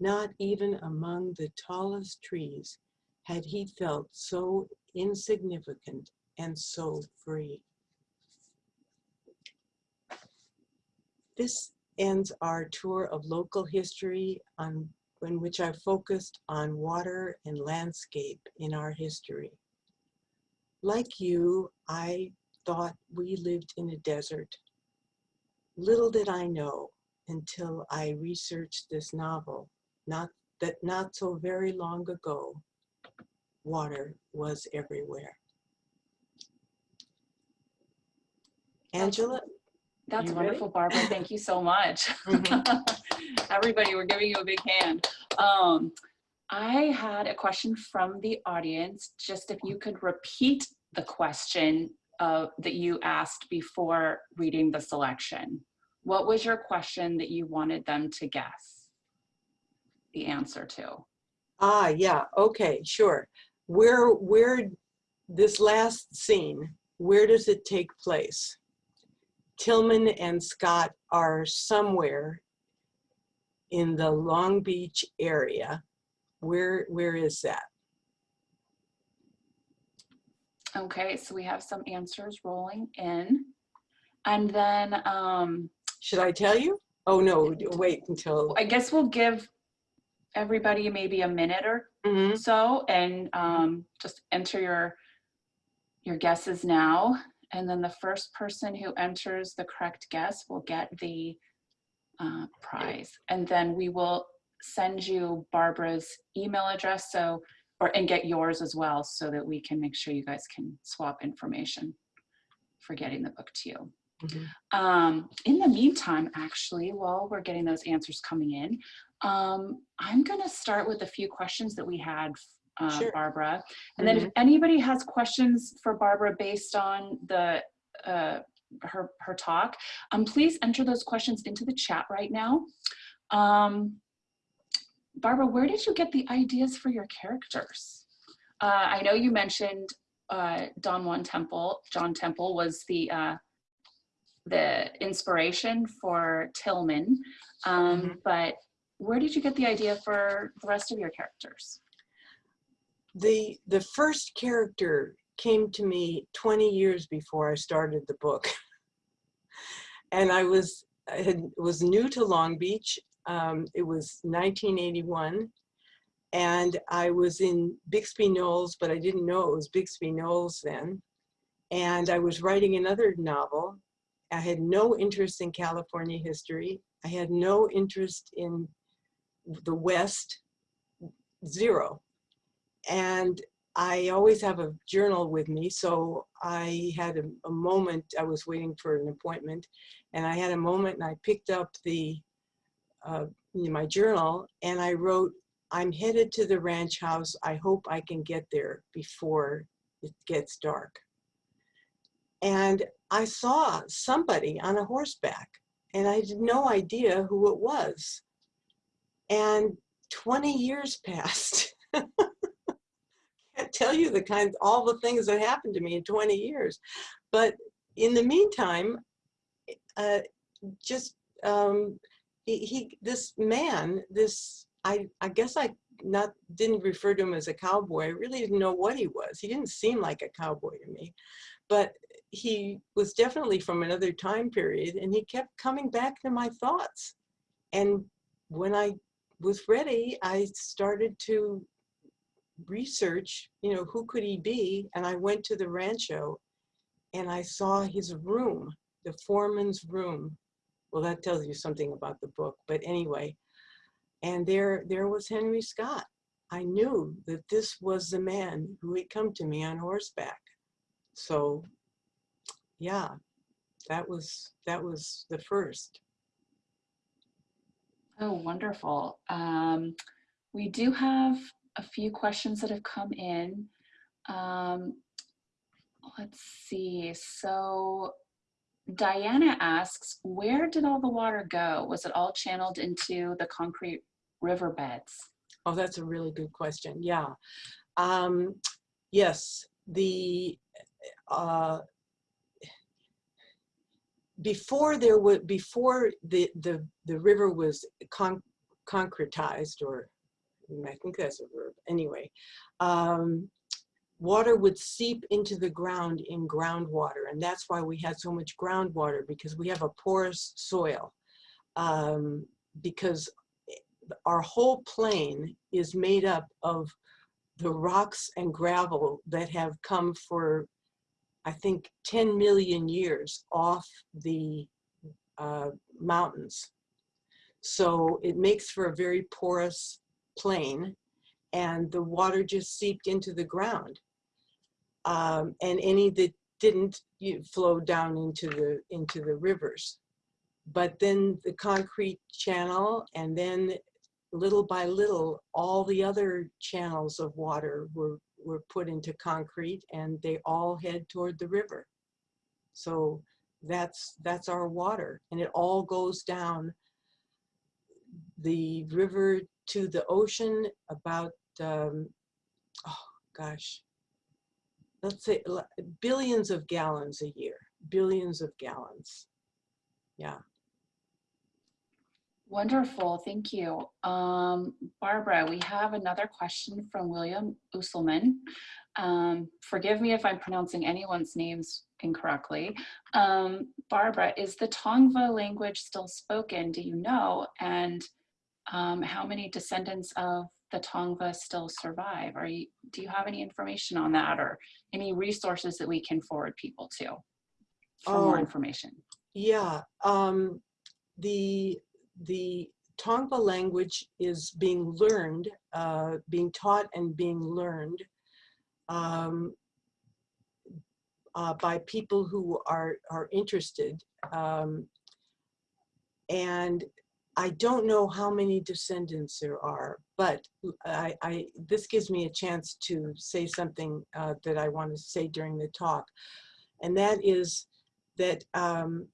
B: Not even among the tallest trees had he felt so insignificant and so free. This ends our tour of local history on in which I focused on water and landscape in our history. Like you, I thought we lived in a desert. Little did I know until I researched this novel, not that not so very long ago, water was everywhere. Angela?
A: That's
B: You
A: wonderful, Barbara. Thank you so much.
B: Mhm.
A: Everybody, we're giving you a big hand. Um, I had a question from the audience, just if you could repeat the question uh, that you asked before reading the selection. What was your question that you wanted them to guess the answer to?
B: Ah, yeah, okay, sure. Where, where, this last scene, where does it take place? Tillman and Scott are somewhere in the Long Beach area. Where, where is that?
A: Okay, so we have some answers rolling in. And then um,
B: Should I tell you? Oh, no, wait until,
A: I guess we'll give everybody maybe a minute or
B: Mhm.
A: so and um, just enter your your guesses now. And then the first person who enters the correct guess will get the uh, prize. And then we will send you Barbara's email address so or and get yours as well so that we can make sure you guys can swap information for getting the book to you.
B: Mhm.
A: Um, in the meantime, actually, while we're getting those answers coming in, um, I'm going to start with a few questions that we had, uh,
B: Sure.
A: Barbara. And then if anybody has questions for Barbara based on the uh, her her talk, um, please enter those questions into the chat right now. Um, Barbara, where did you get the ideas for your characters? Uh, I know you mentioned uh, Don Juan Temple. John Temple was the uh, the inspiration for Tillman, um,
B: Mhm.
A: but where did you get the idea for the rest of your characters?
B: the, the first character came to me 20 years before I started the book. and I was, I had, was new to Long Beach. Um, it was 1981. And I was in Bixby Knolls, but I didn't know it was Bixby Knolls then. And I was writing another novel. I had no interest in California history. I had no interest in the West, zero. And I always have a journal with me. So I had a, a moment, I was waiting for an appointment and I had a moment and I picked up the, uh, my journal and I wrote, I'm headed to the ranch house. I hope I can get there before it gets dark. And I saw somebody on a horseback and I had no idea who it was. And 20 years passed. Can't tell you the kind, all the things that happened to me in 20 years. But in the meantime, uh, just um, he, he this man this I I guess I not didn't refer to him as a cowboy. I really didn't know what he was. He didn't seem like a cowboy to me, but he was definitely from another time period, and he kept coming back to my thoughts. And when I was ready, I started to research, you know, who could he be? And I went to the rancho and I saw his room, the foreman's room. Well, that tells you something about the book, but anyway. And there, there was Henry Scott. I knew that this was the man who had come to me on horseback. So, yeah, that was that was the first.
A: Oh, wonderful. Um, we do have a few questions that have come in. Um, let's see. So Diana asks, where did all the water go? Was it all channeled into the concrete riverbeds?
B: Oh, that's a really good question. Yeah. Um, yes, the uh, before there was before the the the river was con concretized or I think that's a verb anyway um, water would seep into the ground in groundwater and that's why we had so much groundwater because we have a porous soil um, because our whole plain is made up of the rocks and gravel that have come for I think 10 million years off the uh, mountains. So it makes for a very porous plain and the water just seeped into the ground. Um, and any that didn't you flow down into the into the rivers. But then the concrete channel and then little by little, all the other channels of water were were put into concrete and they all head toward the river. So that's that's our water and it all goes down the river to the ocean about um, oh gosh. Let's say billions of gallons a year billions of gallons. Yeah
A: Wonderful, thank you. Um, Barbara, we have another question from William Usselman. Um, forgive me if I'm pronouncing anyone's names incorrectly. Um, Barbara, is the Tongva language still spoken, do you know? And um, how many descendants of the Tongva still survive? Are you, do you have any information on that or any resources that we can forward people to for
B: oh,
A: more information?
B: Yeah, um, the the Tongva language is being learned, uh, being taught and being learned um, uh, by people who are, are interested. Um, and I don't know how many descendants there are, but I, I, this gives me a chance to say something uh, that I want to say during the talk. And that is that um,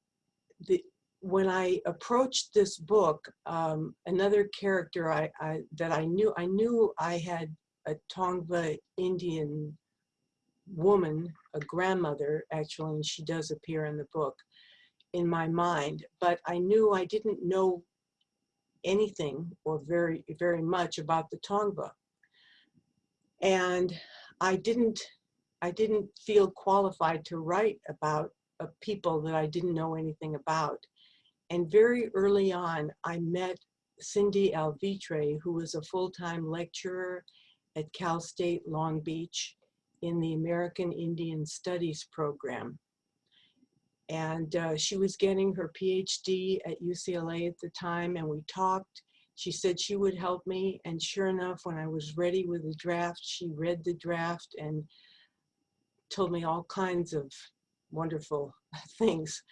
B: the, when I approached this book, um, another character I, I, that I knew, I knew I had a Tongva Indian woman, a grandmother actually, and she does appear in the book, in my mind, but I knew I didn't know anything or very, very much about the Tongva. And I didn't, I didn't feel qualified to write about a people that I didn't know anything about. And very early on, I met Cindy Alvitre, who was a full-time lecturer at Cal State Long Beach in the American Indian Studies program. And uh, she was getting her PhD at UCLA at the time, and we talked. She said she would help me, and sure enough, when I was ready with the draft, she read the draft and told me all kinds of wonderful things.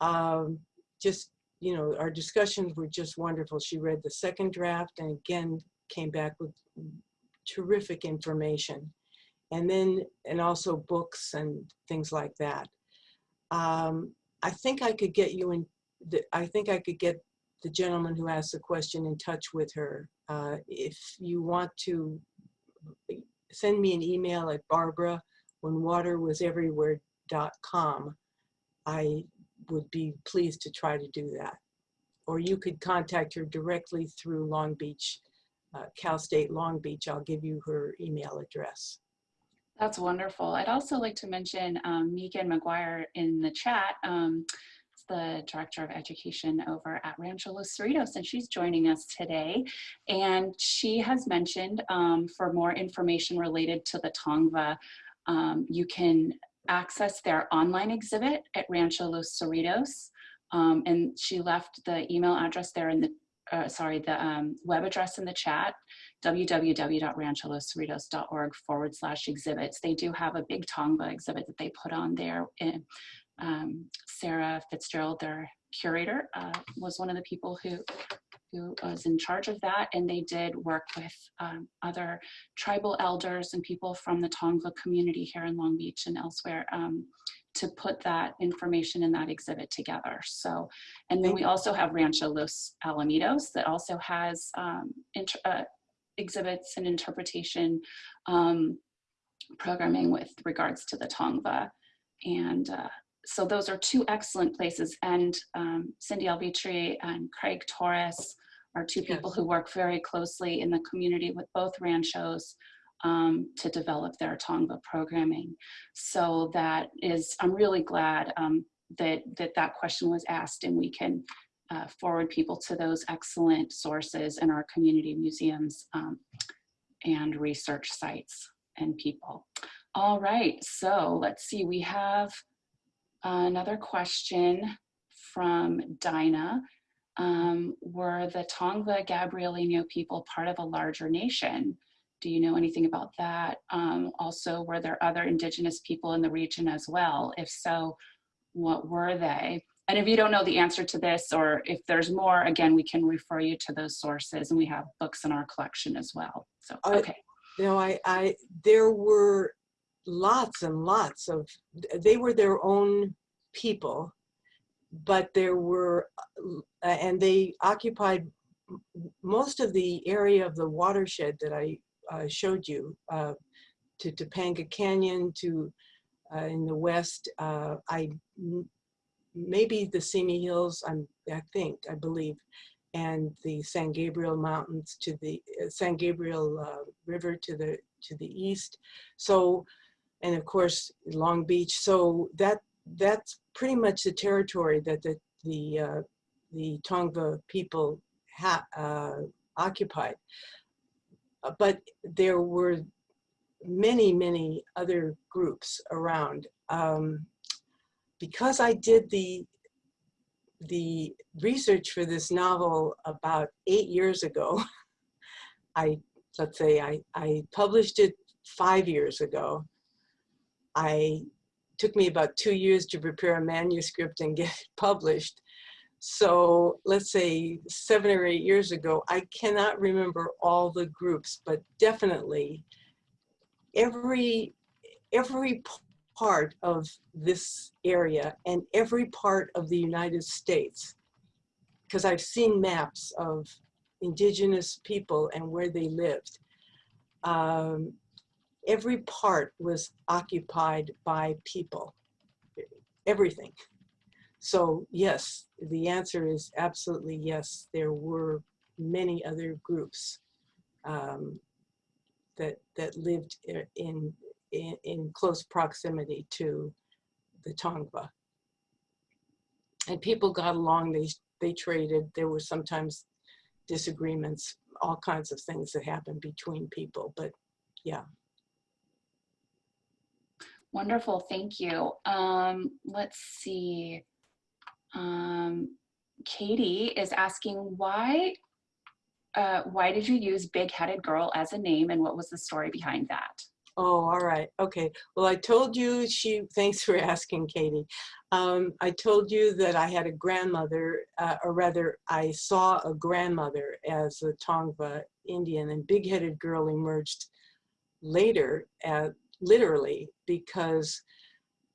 B: Um, just, you know, our discussions were just wonderful. She read the second draft and again came back with terrific information. And then, and also books and things like that. Um, I think I could get you in, the, I think I could get the gentleman who asked the question in touch with her. Uh, if you want to send me an email at barbara when water was everywhere.com. I would be pleased to try to do that. Or you could contact her directly through Long Beach, uh, Cal State Long Beach. I'll give you her email address.
A: That's wonderful. I'd also like to mention um, Megan McGuire in the chat. Um, the Director of Education over at Rancho Los Cerritos, and she's joining us today. And she has mentioned um, for more information related to the Tongva, um, you can access their online exhibit at Rancho Los Cerritos. Um, and she left the email address there in the, uh, sorry, the um, web address in the chat, www.rancholoscerritos.org forward slash exhibits. They do have a big Tongva exhibit that they put on there. And, um, Sarah Fitzgerald, their curator, uh, was one of the people who who was in charge of that and they did work with um, other tribal elders and people from the Tongva community here in Long Beach and elsewhere um, to put that information in that exhibit together. So, and then we also have Rancho Los Alamitos that also has um, uh, exhibits and interpretation um, programming with regards to the Tongva. And uh, so those are two excellent places. And um, Cindy Alvitre and Craig Torres are two people
B: Yes.
A: who work very closely in the community with both ranchos um, to develop their Tongva programming. So that is, I'm really glad um, that, that that question was asked and we can uh, forward people to those excellent sources in our community museums um, and research sites and people. All right, so let's see, we have another question from Dinah. Um, were the Tongva Gabrielino people part of a larger nation? Do you know anything about that? Um, also, were there other indigenous people in the region as well? If so, what were they? And if you don't know the answer to this, or if there's more, again, we can refer you to those sources and we have books in our collection as well. So, okay.
B: You know, I, I, there were lots and lots of, they were their own people, but there were, uh, and they occupied most of the area of the watershed that I uh, showed you, uh, to Topanga Canyon, to uh, in the west, uh, I maybe the Simi Hills, I'm, I think, I believe, and the San Gabriel Mountains to the uh, San Gabriel River to the to the east. So, and of course Long Beach. So that that's pretty much the territory that the the uh, the Tongva people uh, occupied. Uh, But there were many many other groups around. Um, because I did the the research for this novel about eight years ago. I, let's say I, I published it five years ago. I took me about two years to prepare a manuscript and get it published. So let's say seven or eight years ago, I cannot remember all the groups, but definitely every, every part of this area and every part of the United States. Because I've seen maps of indigenous people and where they lived. Um, every part was occupied by people, everything. So yes, the answer is absolutely yes. There were many other groups um, that that lived in in, in close proximity to the Tongva. And people got along, they, they traded, there were sometimes disagreements, all kinds of things that happened between people, but yeah.
A: Wonderful, thank you. Um, let's see. Um, Katie is asking why, uh, why did you use Big Headed Girl as a name and what was the story behind that?
B: Oh, all right. Okay. Well, I told you she, thanks for asking, Katie. Um, I told you that I had a grandmother, uh, or rather, I saw a grandmother as a Tongva Indian, and Big Headed Girl emerged later, uh, literally, because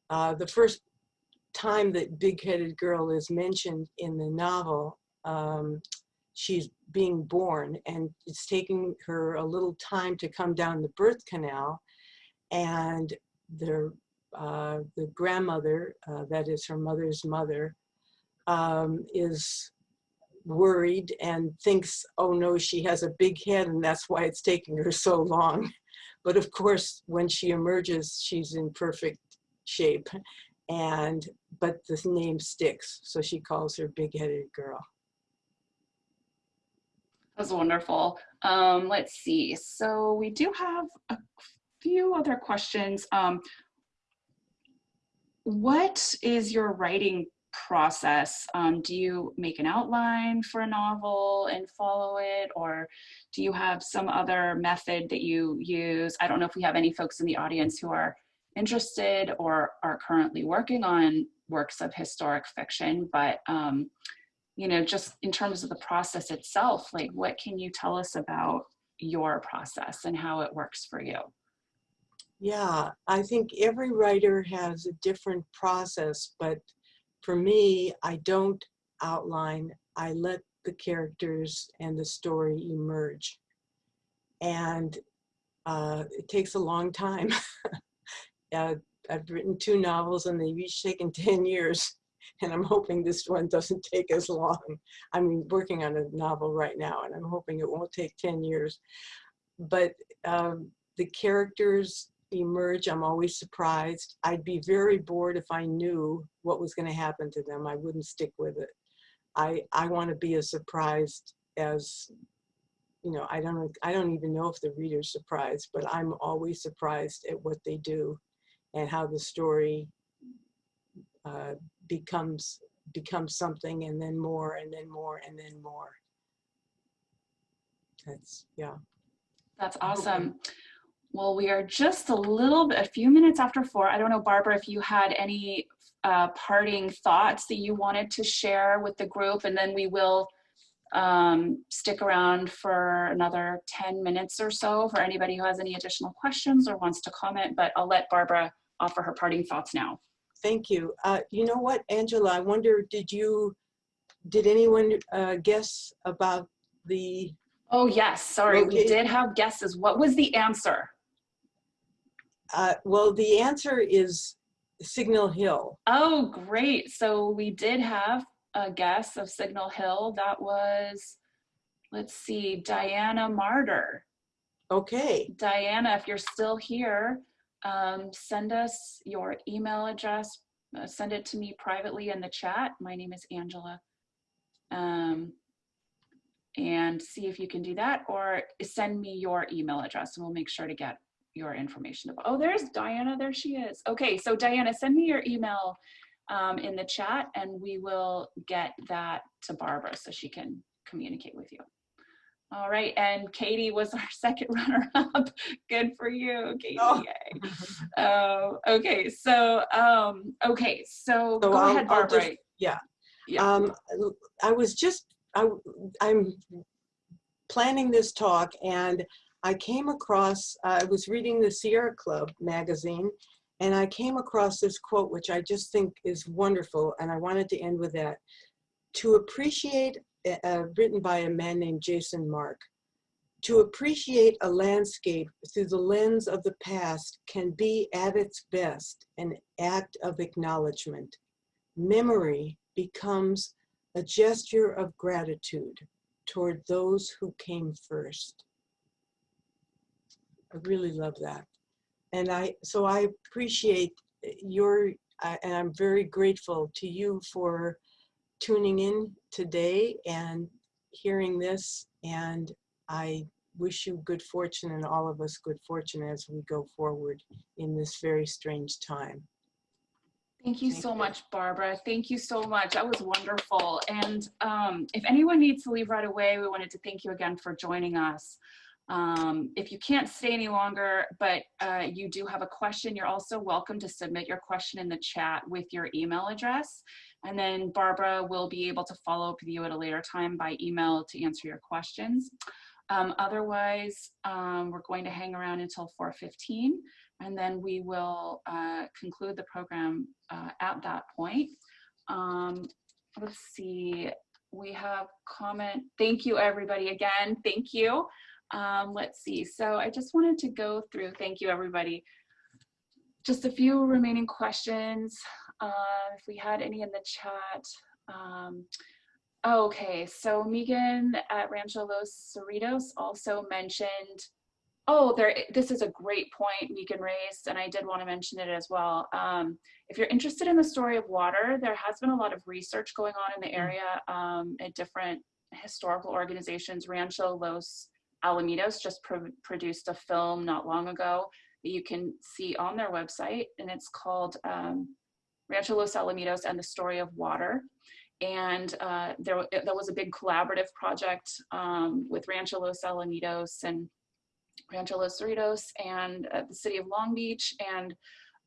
B: uh, the first time that Big Headed Girl is mentioned in the novel, um, she's being born, and it's taking her a little time to come down the birth canal and the uh, the grandmother, uh, that is her mother's mother, um, is worried and thinks, oh no, she has a big head and that's why it's taking her so long. But of course, when she emerges, she's in perfect shape. And, but the name sticks. So she calls her big-headed girl.
A: That's wonderful. Um, let's see. So we do have a few other questions. Um, what is your writing process? Um, do you make an outline for a novel and follow it? Or do you have some other method that you use? I don't know if we have any folks in the audience who are interested or are currently working on works of historic fiction, but um, you know, just in terms of the process itself, like what can you tell us about your process and how it works for you?
B: Yeah, I think every writer has a different process, but for me, I don't outline, I let the characters and the story emerge. And uh, it takes a long time. uh, I've written two novels and they've each taken 10 years and I'm hoping this one doesn't take as long. I'm working on a novel right now and I'm hoping it won't take 10 years. But um, the characters emerge, I'm always surprised. I'd be very bored if I knew what was gonna happen to them. I wouldn't stick with it. I, I wanna be as surprised as, you know, I don't, I don't even know if the reader's surprised, but I'm always surprised at what they do and how the story uh, becomes becomes something and then more and then more and then more. That's, yeah.
A: That's awesome. Well, we are just a little bit, a few minutes after four. I don't know, Barbara, if you had any uh, parting thoughts that you wanted to share with the group, and then we will um, stick around for another 10 minutes or so for anybody who has any additional questions or wants to comment, but I'll let Barbara offer her parting thoughts now.
B: Thank you. Uh, you know what, Angela, I wonder, did you, did anyone uh, guess about the?
A: Oh yes, sorry, we did have guesses. What was the answer?
B: Uh, well, the answer is Signal Hill.
A: Oh, great. So we did have a guess of Signal Hill. That was, let's see, Diana Martyr.
B: Okay,
A: Diana, if you're still here, um, send us your email address. Uh, send it to me privately in the chat. My name is Angela. Um, and see if you can do that or send me your email address and we'll make sure to get your information. About, oh, there's Diana. There she is. Okay, so Diana, send me your email um, in the chat and we will get that to Barbara so she can communicate with you. All right, and Katie was our second runner-up. Good for you, Katie.
B: Oh.
A: Uh, okay, so um, okay, so,
B: So
A: go
B: I'll-
A: ahead,
B: I'll just-
A: Barbara.
B: yeah.
A: Yeah.
B: Um, I was just, I, I'm planning this talk and I came across, I was reading the Sierra Club magazine and I came across this quote, which I just think is wonderful. And I wanted to end with that. To appreciate, uh, written by a man named Jason Mark, to appreciate a landscape through the lens of the past can be at its best an act of acknowledgement. Memory becomes a gesture of gratitude toward those who came first. I really love that. And I, so I appreciate your, I- and I'm very grateful to you for tuning in today and hearing this. And I wish you good fortune and all of us good fortune as we go forward in this very strange time.
A: Thank you
B: Thank
A: so
B: you.
A: much, Barbara. Thank you so much. That was wonderful. And um, if anyone needs to leave right away, we wanted to thank you again for joining us. Um, if you can't stay any longer, but uh, you do have a question, you're also welcome to submit your question in the chat with your email address. And then Barbara will be able to follow up with you at a later time by email to answer your questions. Um, otherwise, um, we're going to hang around until 4.15 and then we will uh, conclude the program uh, at that point. Um, let's see, we have comment. Thank you, everybody, again. Thank you. Um, let's see, so I just wanted to go through, thank you, everybody. Just a few remaining questions. Uh, if we had any in the chat. Um, okay, so Megan at Rancho Los Cerritos also mentioned, oh, there. this is a great point Megan raised, and I did want to mention it as well. Um, if you're interested in the story of water, there has been a lot of research going on in the area um, at different historical organizations. Rancho Los Alamitos just pro produced a film not long ago that you can see on their website, and it's called um, Rancho Los Alamitos and the Story of Water. And uh, there, there was a big collaborative project um, with Rancho Los Alamitos and Rancho Los Cerritos and uh, the city of Long Beach and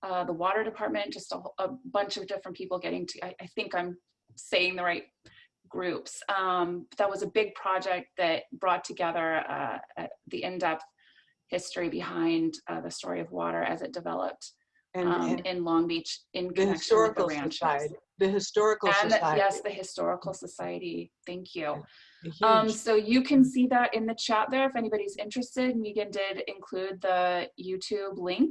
A: uh, the water department, just a, a, bunch of different people getting to, I, I think I'm saying the right groups. Um, that was a big project that brought together uh, the in-depth history behind uh, the story of water as it developed
B: And,
A: um,
B: and
A: in Long Beach in
B: the
A: connection with the
B: historical
A: ranches.
B: society, the historical
A: And the- yes, the Historical Society. Thank you. Um, so you can see that in the chat there if anybody's interested. Megan did include the YouTube link.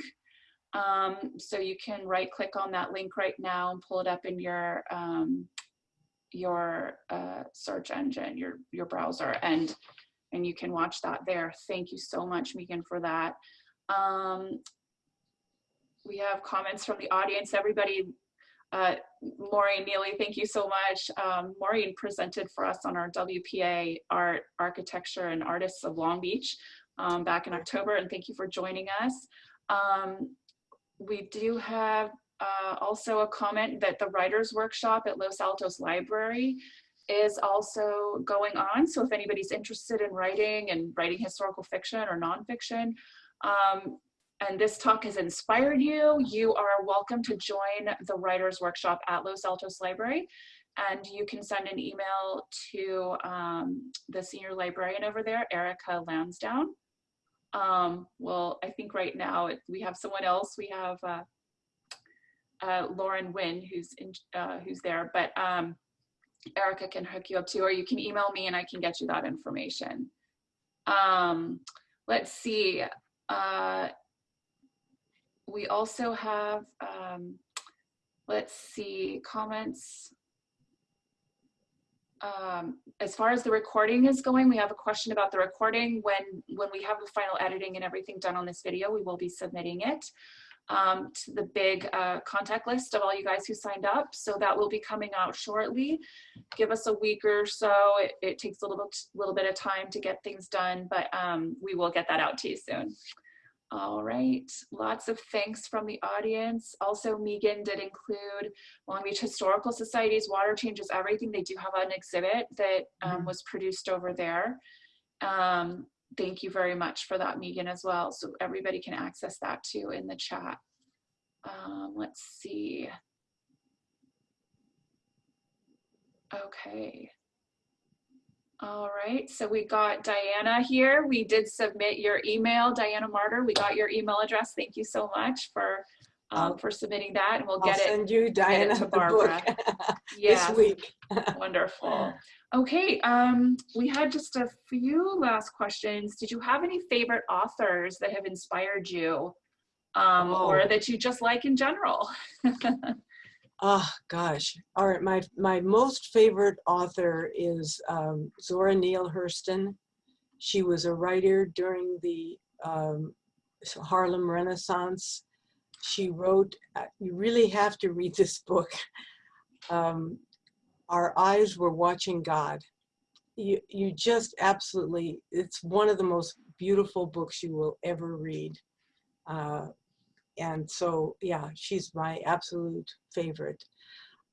A: Um, so you can right click on that link right now and pull it up in your um, your uh, search engine, your your browser, and and you can watch that there. Thank you so much, Megan, for that. Um, we have comments from the audience. Everybody uh, Maureen Neely, thank you so much. Um, Maureen presented for us on our WPA Art, Architecture and Artists of Long Beach um, back in October, and thank you for joining us. Um, we do have uh, also a comment that the Writers Workshop at Los Altos Library is also going on. So if anybody's interested in writing and writing historical fiction or nonfiction, um, and this talk has inspired you, you are welcome to join the Writers Workshop at Los Altos Library. And you can send an email to um, the senior librarian over there, Erica Lansdowne. Um, well, I think right now we have someone else. We have uh, uh, Lauren Wynn, who's in, uh, who's there, but um, Erica can hook you up too, or you can email me and I can get you that information. Um, let's see. Uh, we also have, um, let's see, comments. Um, as far as the recording is going, we have a question about the recording. When, when we have the final editing and everything done on this video, we will be submitting it um, to the big uh, contact list of all you guys who signed up. So that will be coming out shortly. Give us a week or so. It, it takes a little, little bit of time to get things done, but um, we will get that out to you soon. All right, lots of thanks from the audience. Also, Megan did include Long Beach Historical Society's Water Changes Everything. They do have an exhibit that um,
B: Mhm.
A: was produced over there. Um, thank you very much for that, Megan, as well. So everybody can access that too in the chat. Um, let's see. Okay. All right, so we got Diana here. We did submit your email, Diana Martyr. We got your email address. Thank you so much for um, for submitting that, and we'll
B: I'll
A: get it.
B: send you Diana
A: to
B: the
A: Barbara.
B: book this
A: Yes,
B: week.
A: wonderful. Okay, um, we had just a few last questions. Did you have any favorite authors that have inspired you, um, or
B: Oh.
A: that you just like in general?
B: Oh gosh. All right. My my most favorite author is um, Zora Neale Hurston. She was a writer during the um, Harlem Renaissance. She wrote. uh, You really have to read this book. Um, Our eyes were watching God. You you just absolutely. It's one of the most beautiful books you will ever read. Uh, and so yeah she's my absolute favorite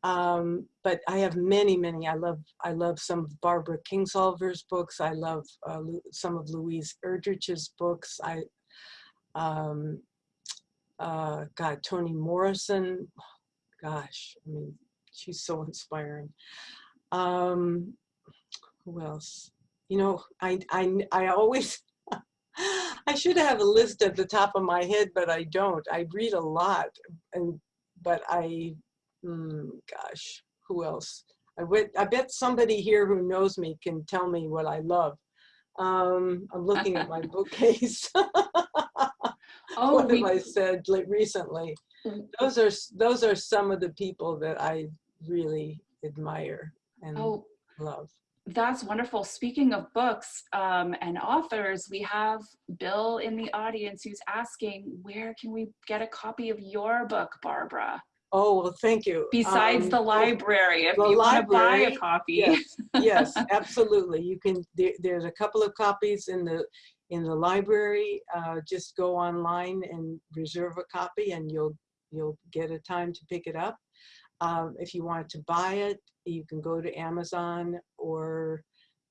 B: um but i have many many i love i love some of barbara kingsolver's books i love uh, some of louise erdrich's books i um uh god toni morrison gosh i mean she's so inspiring um who else you know i i i always I should have a list at the top of my head, but I don't. I read a lot, and but I, mm, gosh, who else? I bet I bet somebody here who knows me can tell me what I love. Um, I'm looking at my bookcase.
A: Oh,
B: what
A: we,
B: I said like recently?
A: Mm.
B: Those are those are some of the people that I really admire and
A: Oh,
B: love.
A: That's wonderful. Speaking of books um, and authors, we have Bill in the audience who's asking, where can we get a copy of your book, Barbara?
B: Oh, well, thank you.
A: Besides
B: Um,
A: the library, if
B: the
A: you want to buy a copy.
B: Yes, yes, absolutely. You can, there, there's a couple of copies in the, in the library. Uh, just go online and reserve a copy and you'll, you'll get a time to pick it up. Um, if you want to buy it, you can go to Amazon or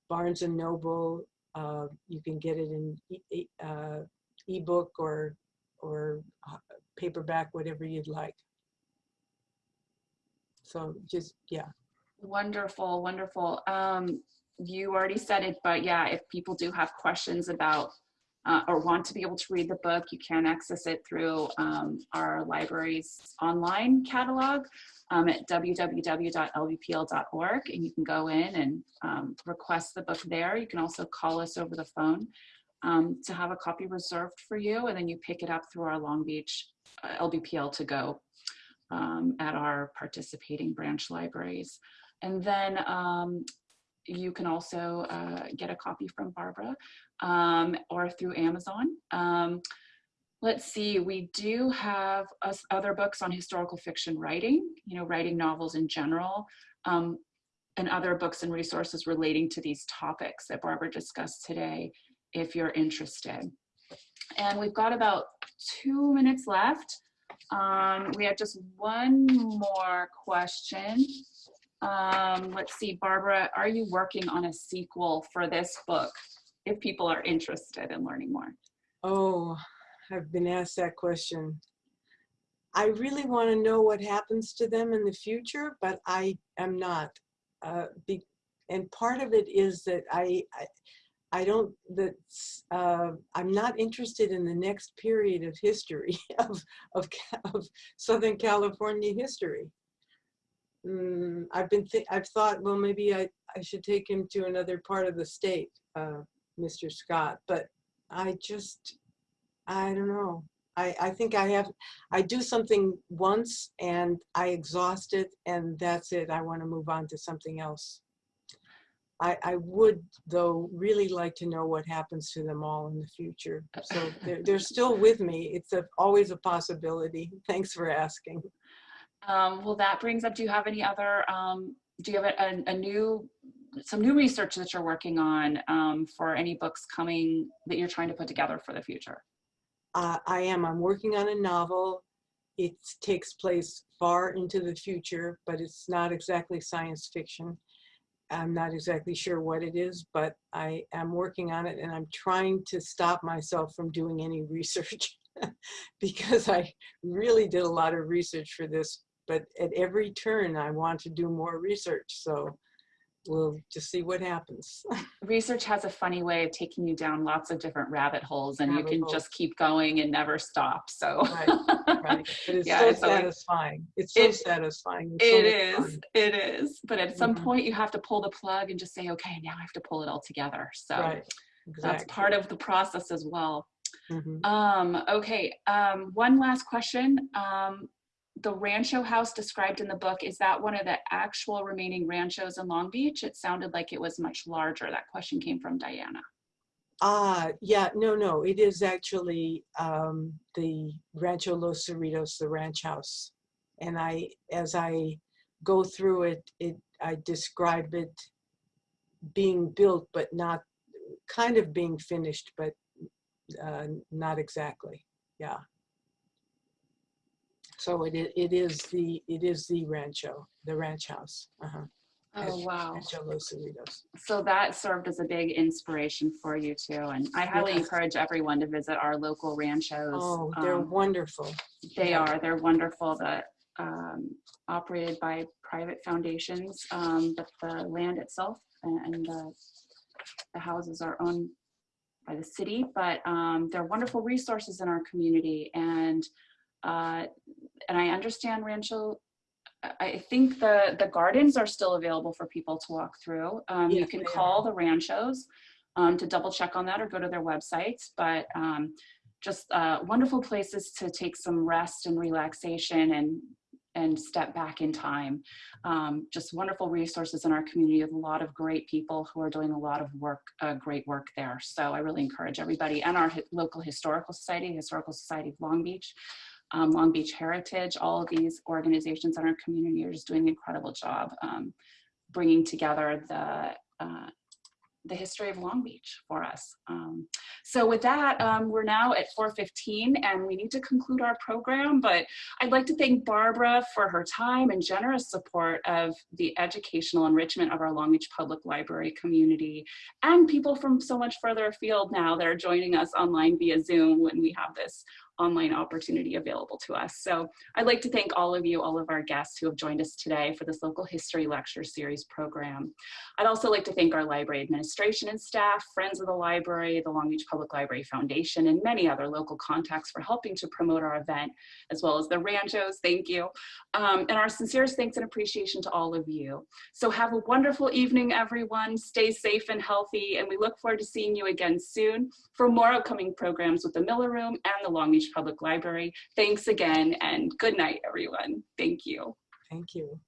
B: Barnes and Noble. Uh, you can get it in e- uh, ebook or, or uh, paperback, whatever you'd like. So just, yeah.
A: Wonderful, wonderful. Um, you already said it, but yeah, if people do have questions about uh, or want to be able to read the book, you can access it through um, our library's online catalog um, at www.lbpl.org, and you can go in and um, request the book there. You can also call us over the phone um, to have a copy reserved for you, and then you pick it up through our Long Beach uh, LBPL to go um, at our participating branch libraries. And then um, you can also uh, get a copy from Barbara um, or through Amazon. Um, let's see, we do have us other books on historical fiction writing, you know, writing novels in general, um, and other books and resources relating to these topics that Barbara discussed today, if you're interested. And we've got about two minutes left. Um, we have just one more question. Um, let's see, Barbara, are you working on a sequel for this book if people are interested in learning more?
B: Oh, I've been asked that question. I really want to know what happens to them in the future, but I am not. Uh, be, and part of it is that I, I, I don't, that uh, I'm not interested in the next period of history of, of, of Southern California history. Mm, I've been, I've thought, well, maybe I, I should take him to another part of the state, uh, Mr. Scott, but I just, I don't know. I, I think I have, I do something once and I exhaust it and that's it. I want to move on to something else. I, I would though really like to know what happens to them all in the future. So they're, they're still with me. It's a, always a possibility. Thanks for asking.
A: Um, well, that brings up, do you have any other, um, do you have a, a, a new, some new research that you're working on um, for any books coming that you're trying to put together for the future?
B: Uh, I am. I'm working on a novel. It takes place far into the future, but it's not exactly science fiction. I'm not exactly sure what it is, but I am working on it and I'm trying to stop myself from doing any research because I really did a lot of research for this, but at every turn I want to do more research. So we'll just see what happens.
A: Research has a funny way of taking you down lots of different rabbit holes and you can
B: holes.
A: just keep going and never stop, so.
B: Right, right. But it's
A: Yeah,
B: so
A: it's
B: satisfying. It's so
A: It-
B: satisfying. It's so
A: It
B: much
A: is, it is. But at some
B: Mhm.
A: point you have to pull the plug and just say, okay, now I have to pull it all together. So
B: Right, exactly.
A: that's part of the process as well.
B: Mhm.
A: Um, okay, um, one last question. Um, the Rancho house described in the book, is that one of the actual remaining ranchos in Long Beach? It sounded like it was much larger. That question came from Diana.
B: Ah, yeah, no, no, it is actually um, the Rancho Los Cerritos, the ranch house. And I, as I go through it, it, I describe it being built, but not, kind of being finished, but uh, not exactly, yeah. So it, it is the, it is the Rancho, the ranch house. uh-huh,
A: Oh, wow.
B: Rancho Los Cerritos.
A: So that served as a big inspiration for you too. And I highly
B: Yes.
A: encourage everyone to visit our local ranchos.
B: Oh, they're
A: Um,
B: wonderful.
A: They
B: Yeah.
A: are, they're wonderful that um, operated by private foundations, um, but the land itself and and the, the houses are owned by the city, but um, they're wonderful resources in our community. And, uh, and I understand Rancho, I- think the, the gardens are still available for people to walk through. Um, You can call the Ranchos um, to double check on that or go to their websites, but um, just uh, wonderful places to take some rest and relaxation and and step back in time. Um, just wonderful resources in our community with a lot of great people who are doing a lot of work, uh, great work there. So I really encourage everybody and our hi local historical society, Historical Society of Long Beach, um, Long Beach Heritage, all of these organizations in our community are just doing an incredible job um, bringing together the uh, the history of Long Beach for us. Um, so with that, um, we're now at 4.15 and we need to conclude our program, but I'd like to thank Barbara for her time and generous support of the educational enrichment of our Long Beach Public Library community and people from so much further afield now that are joining us online via Zoom when we have this online opportunity available to us. So I'd like to thank all of you, all of our guests who have joined us today for this local history lecture series program. I'd also like to thank our library administration and staff, friends of the library, the Long Beach Public Library Foundation, and many other local contacts for helping to promote our event, as well as the Ranchos, thank you. Um, and our sincerest thanks and appreciation to all of you. So have a wonderful evening, everyone. Stay safe and healthy, and we look forward to seeing you again soon for more upcoming programs with the Miller Room and the Long Beach Public Library. Thanks again and good night, everyone. Thank you.
B: Thank you.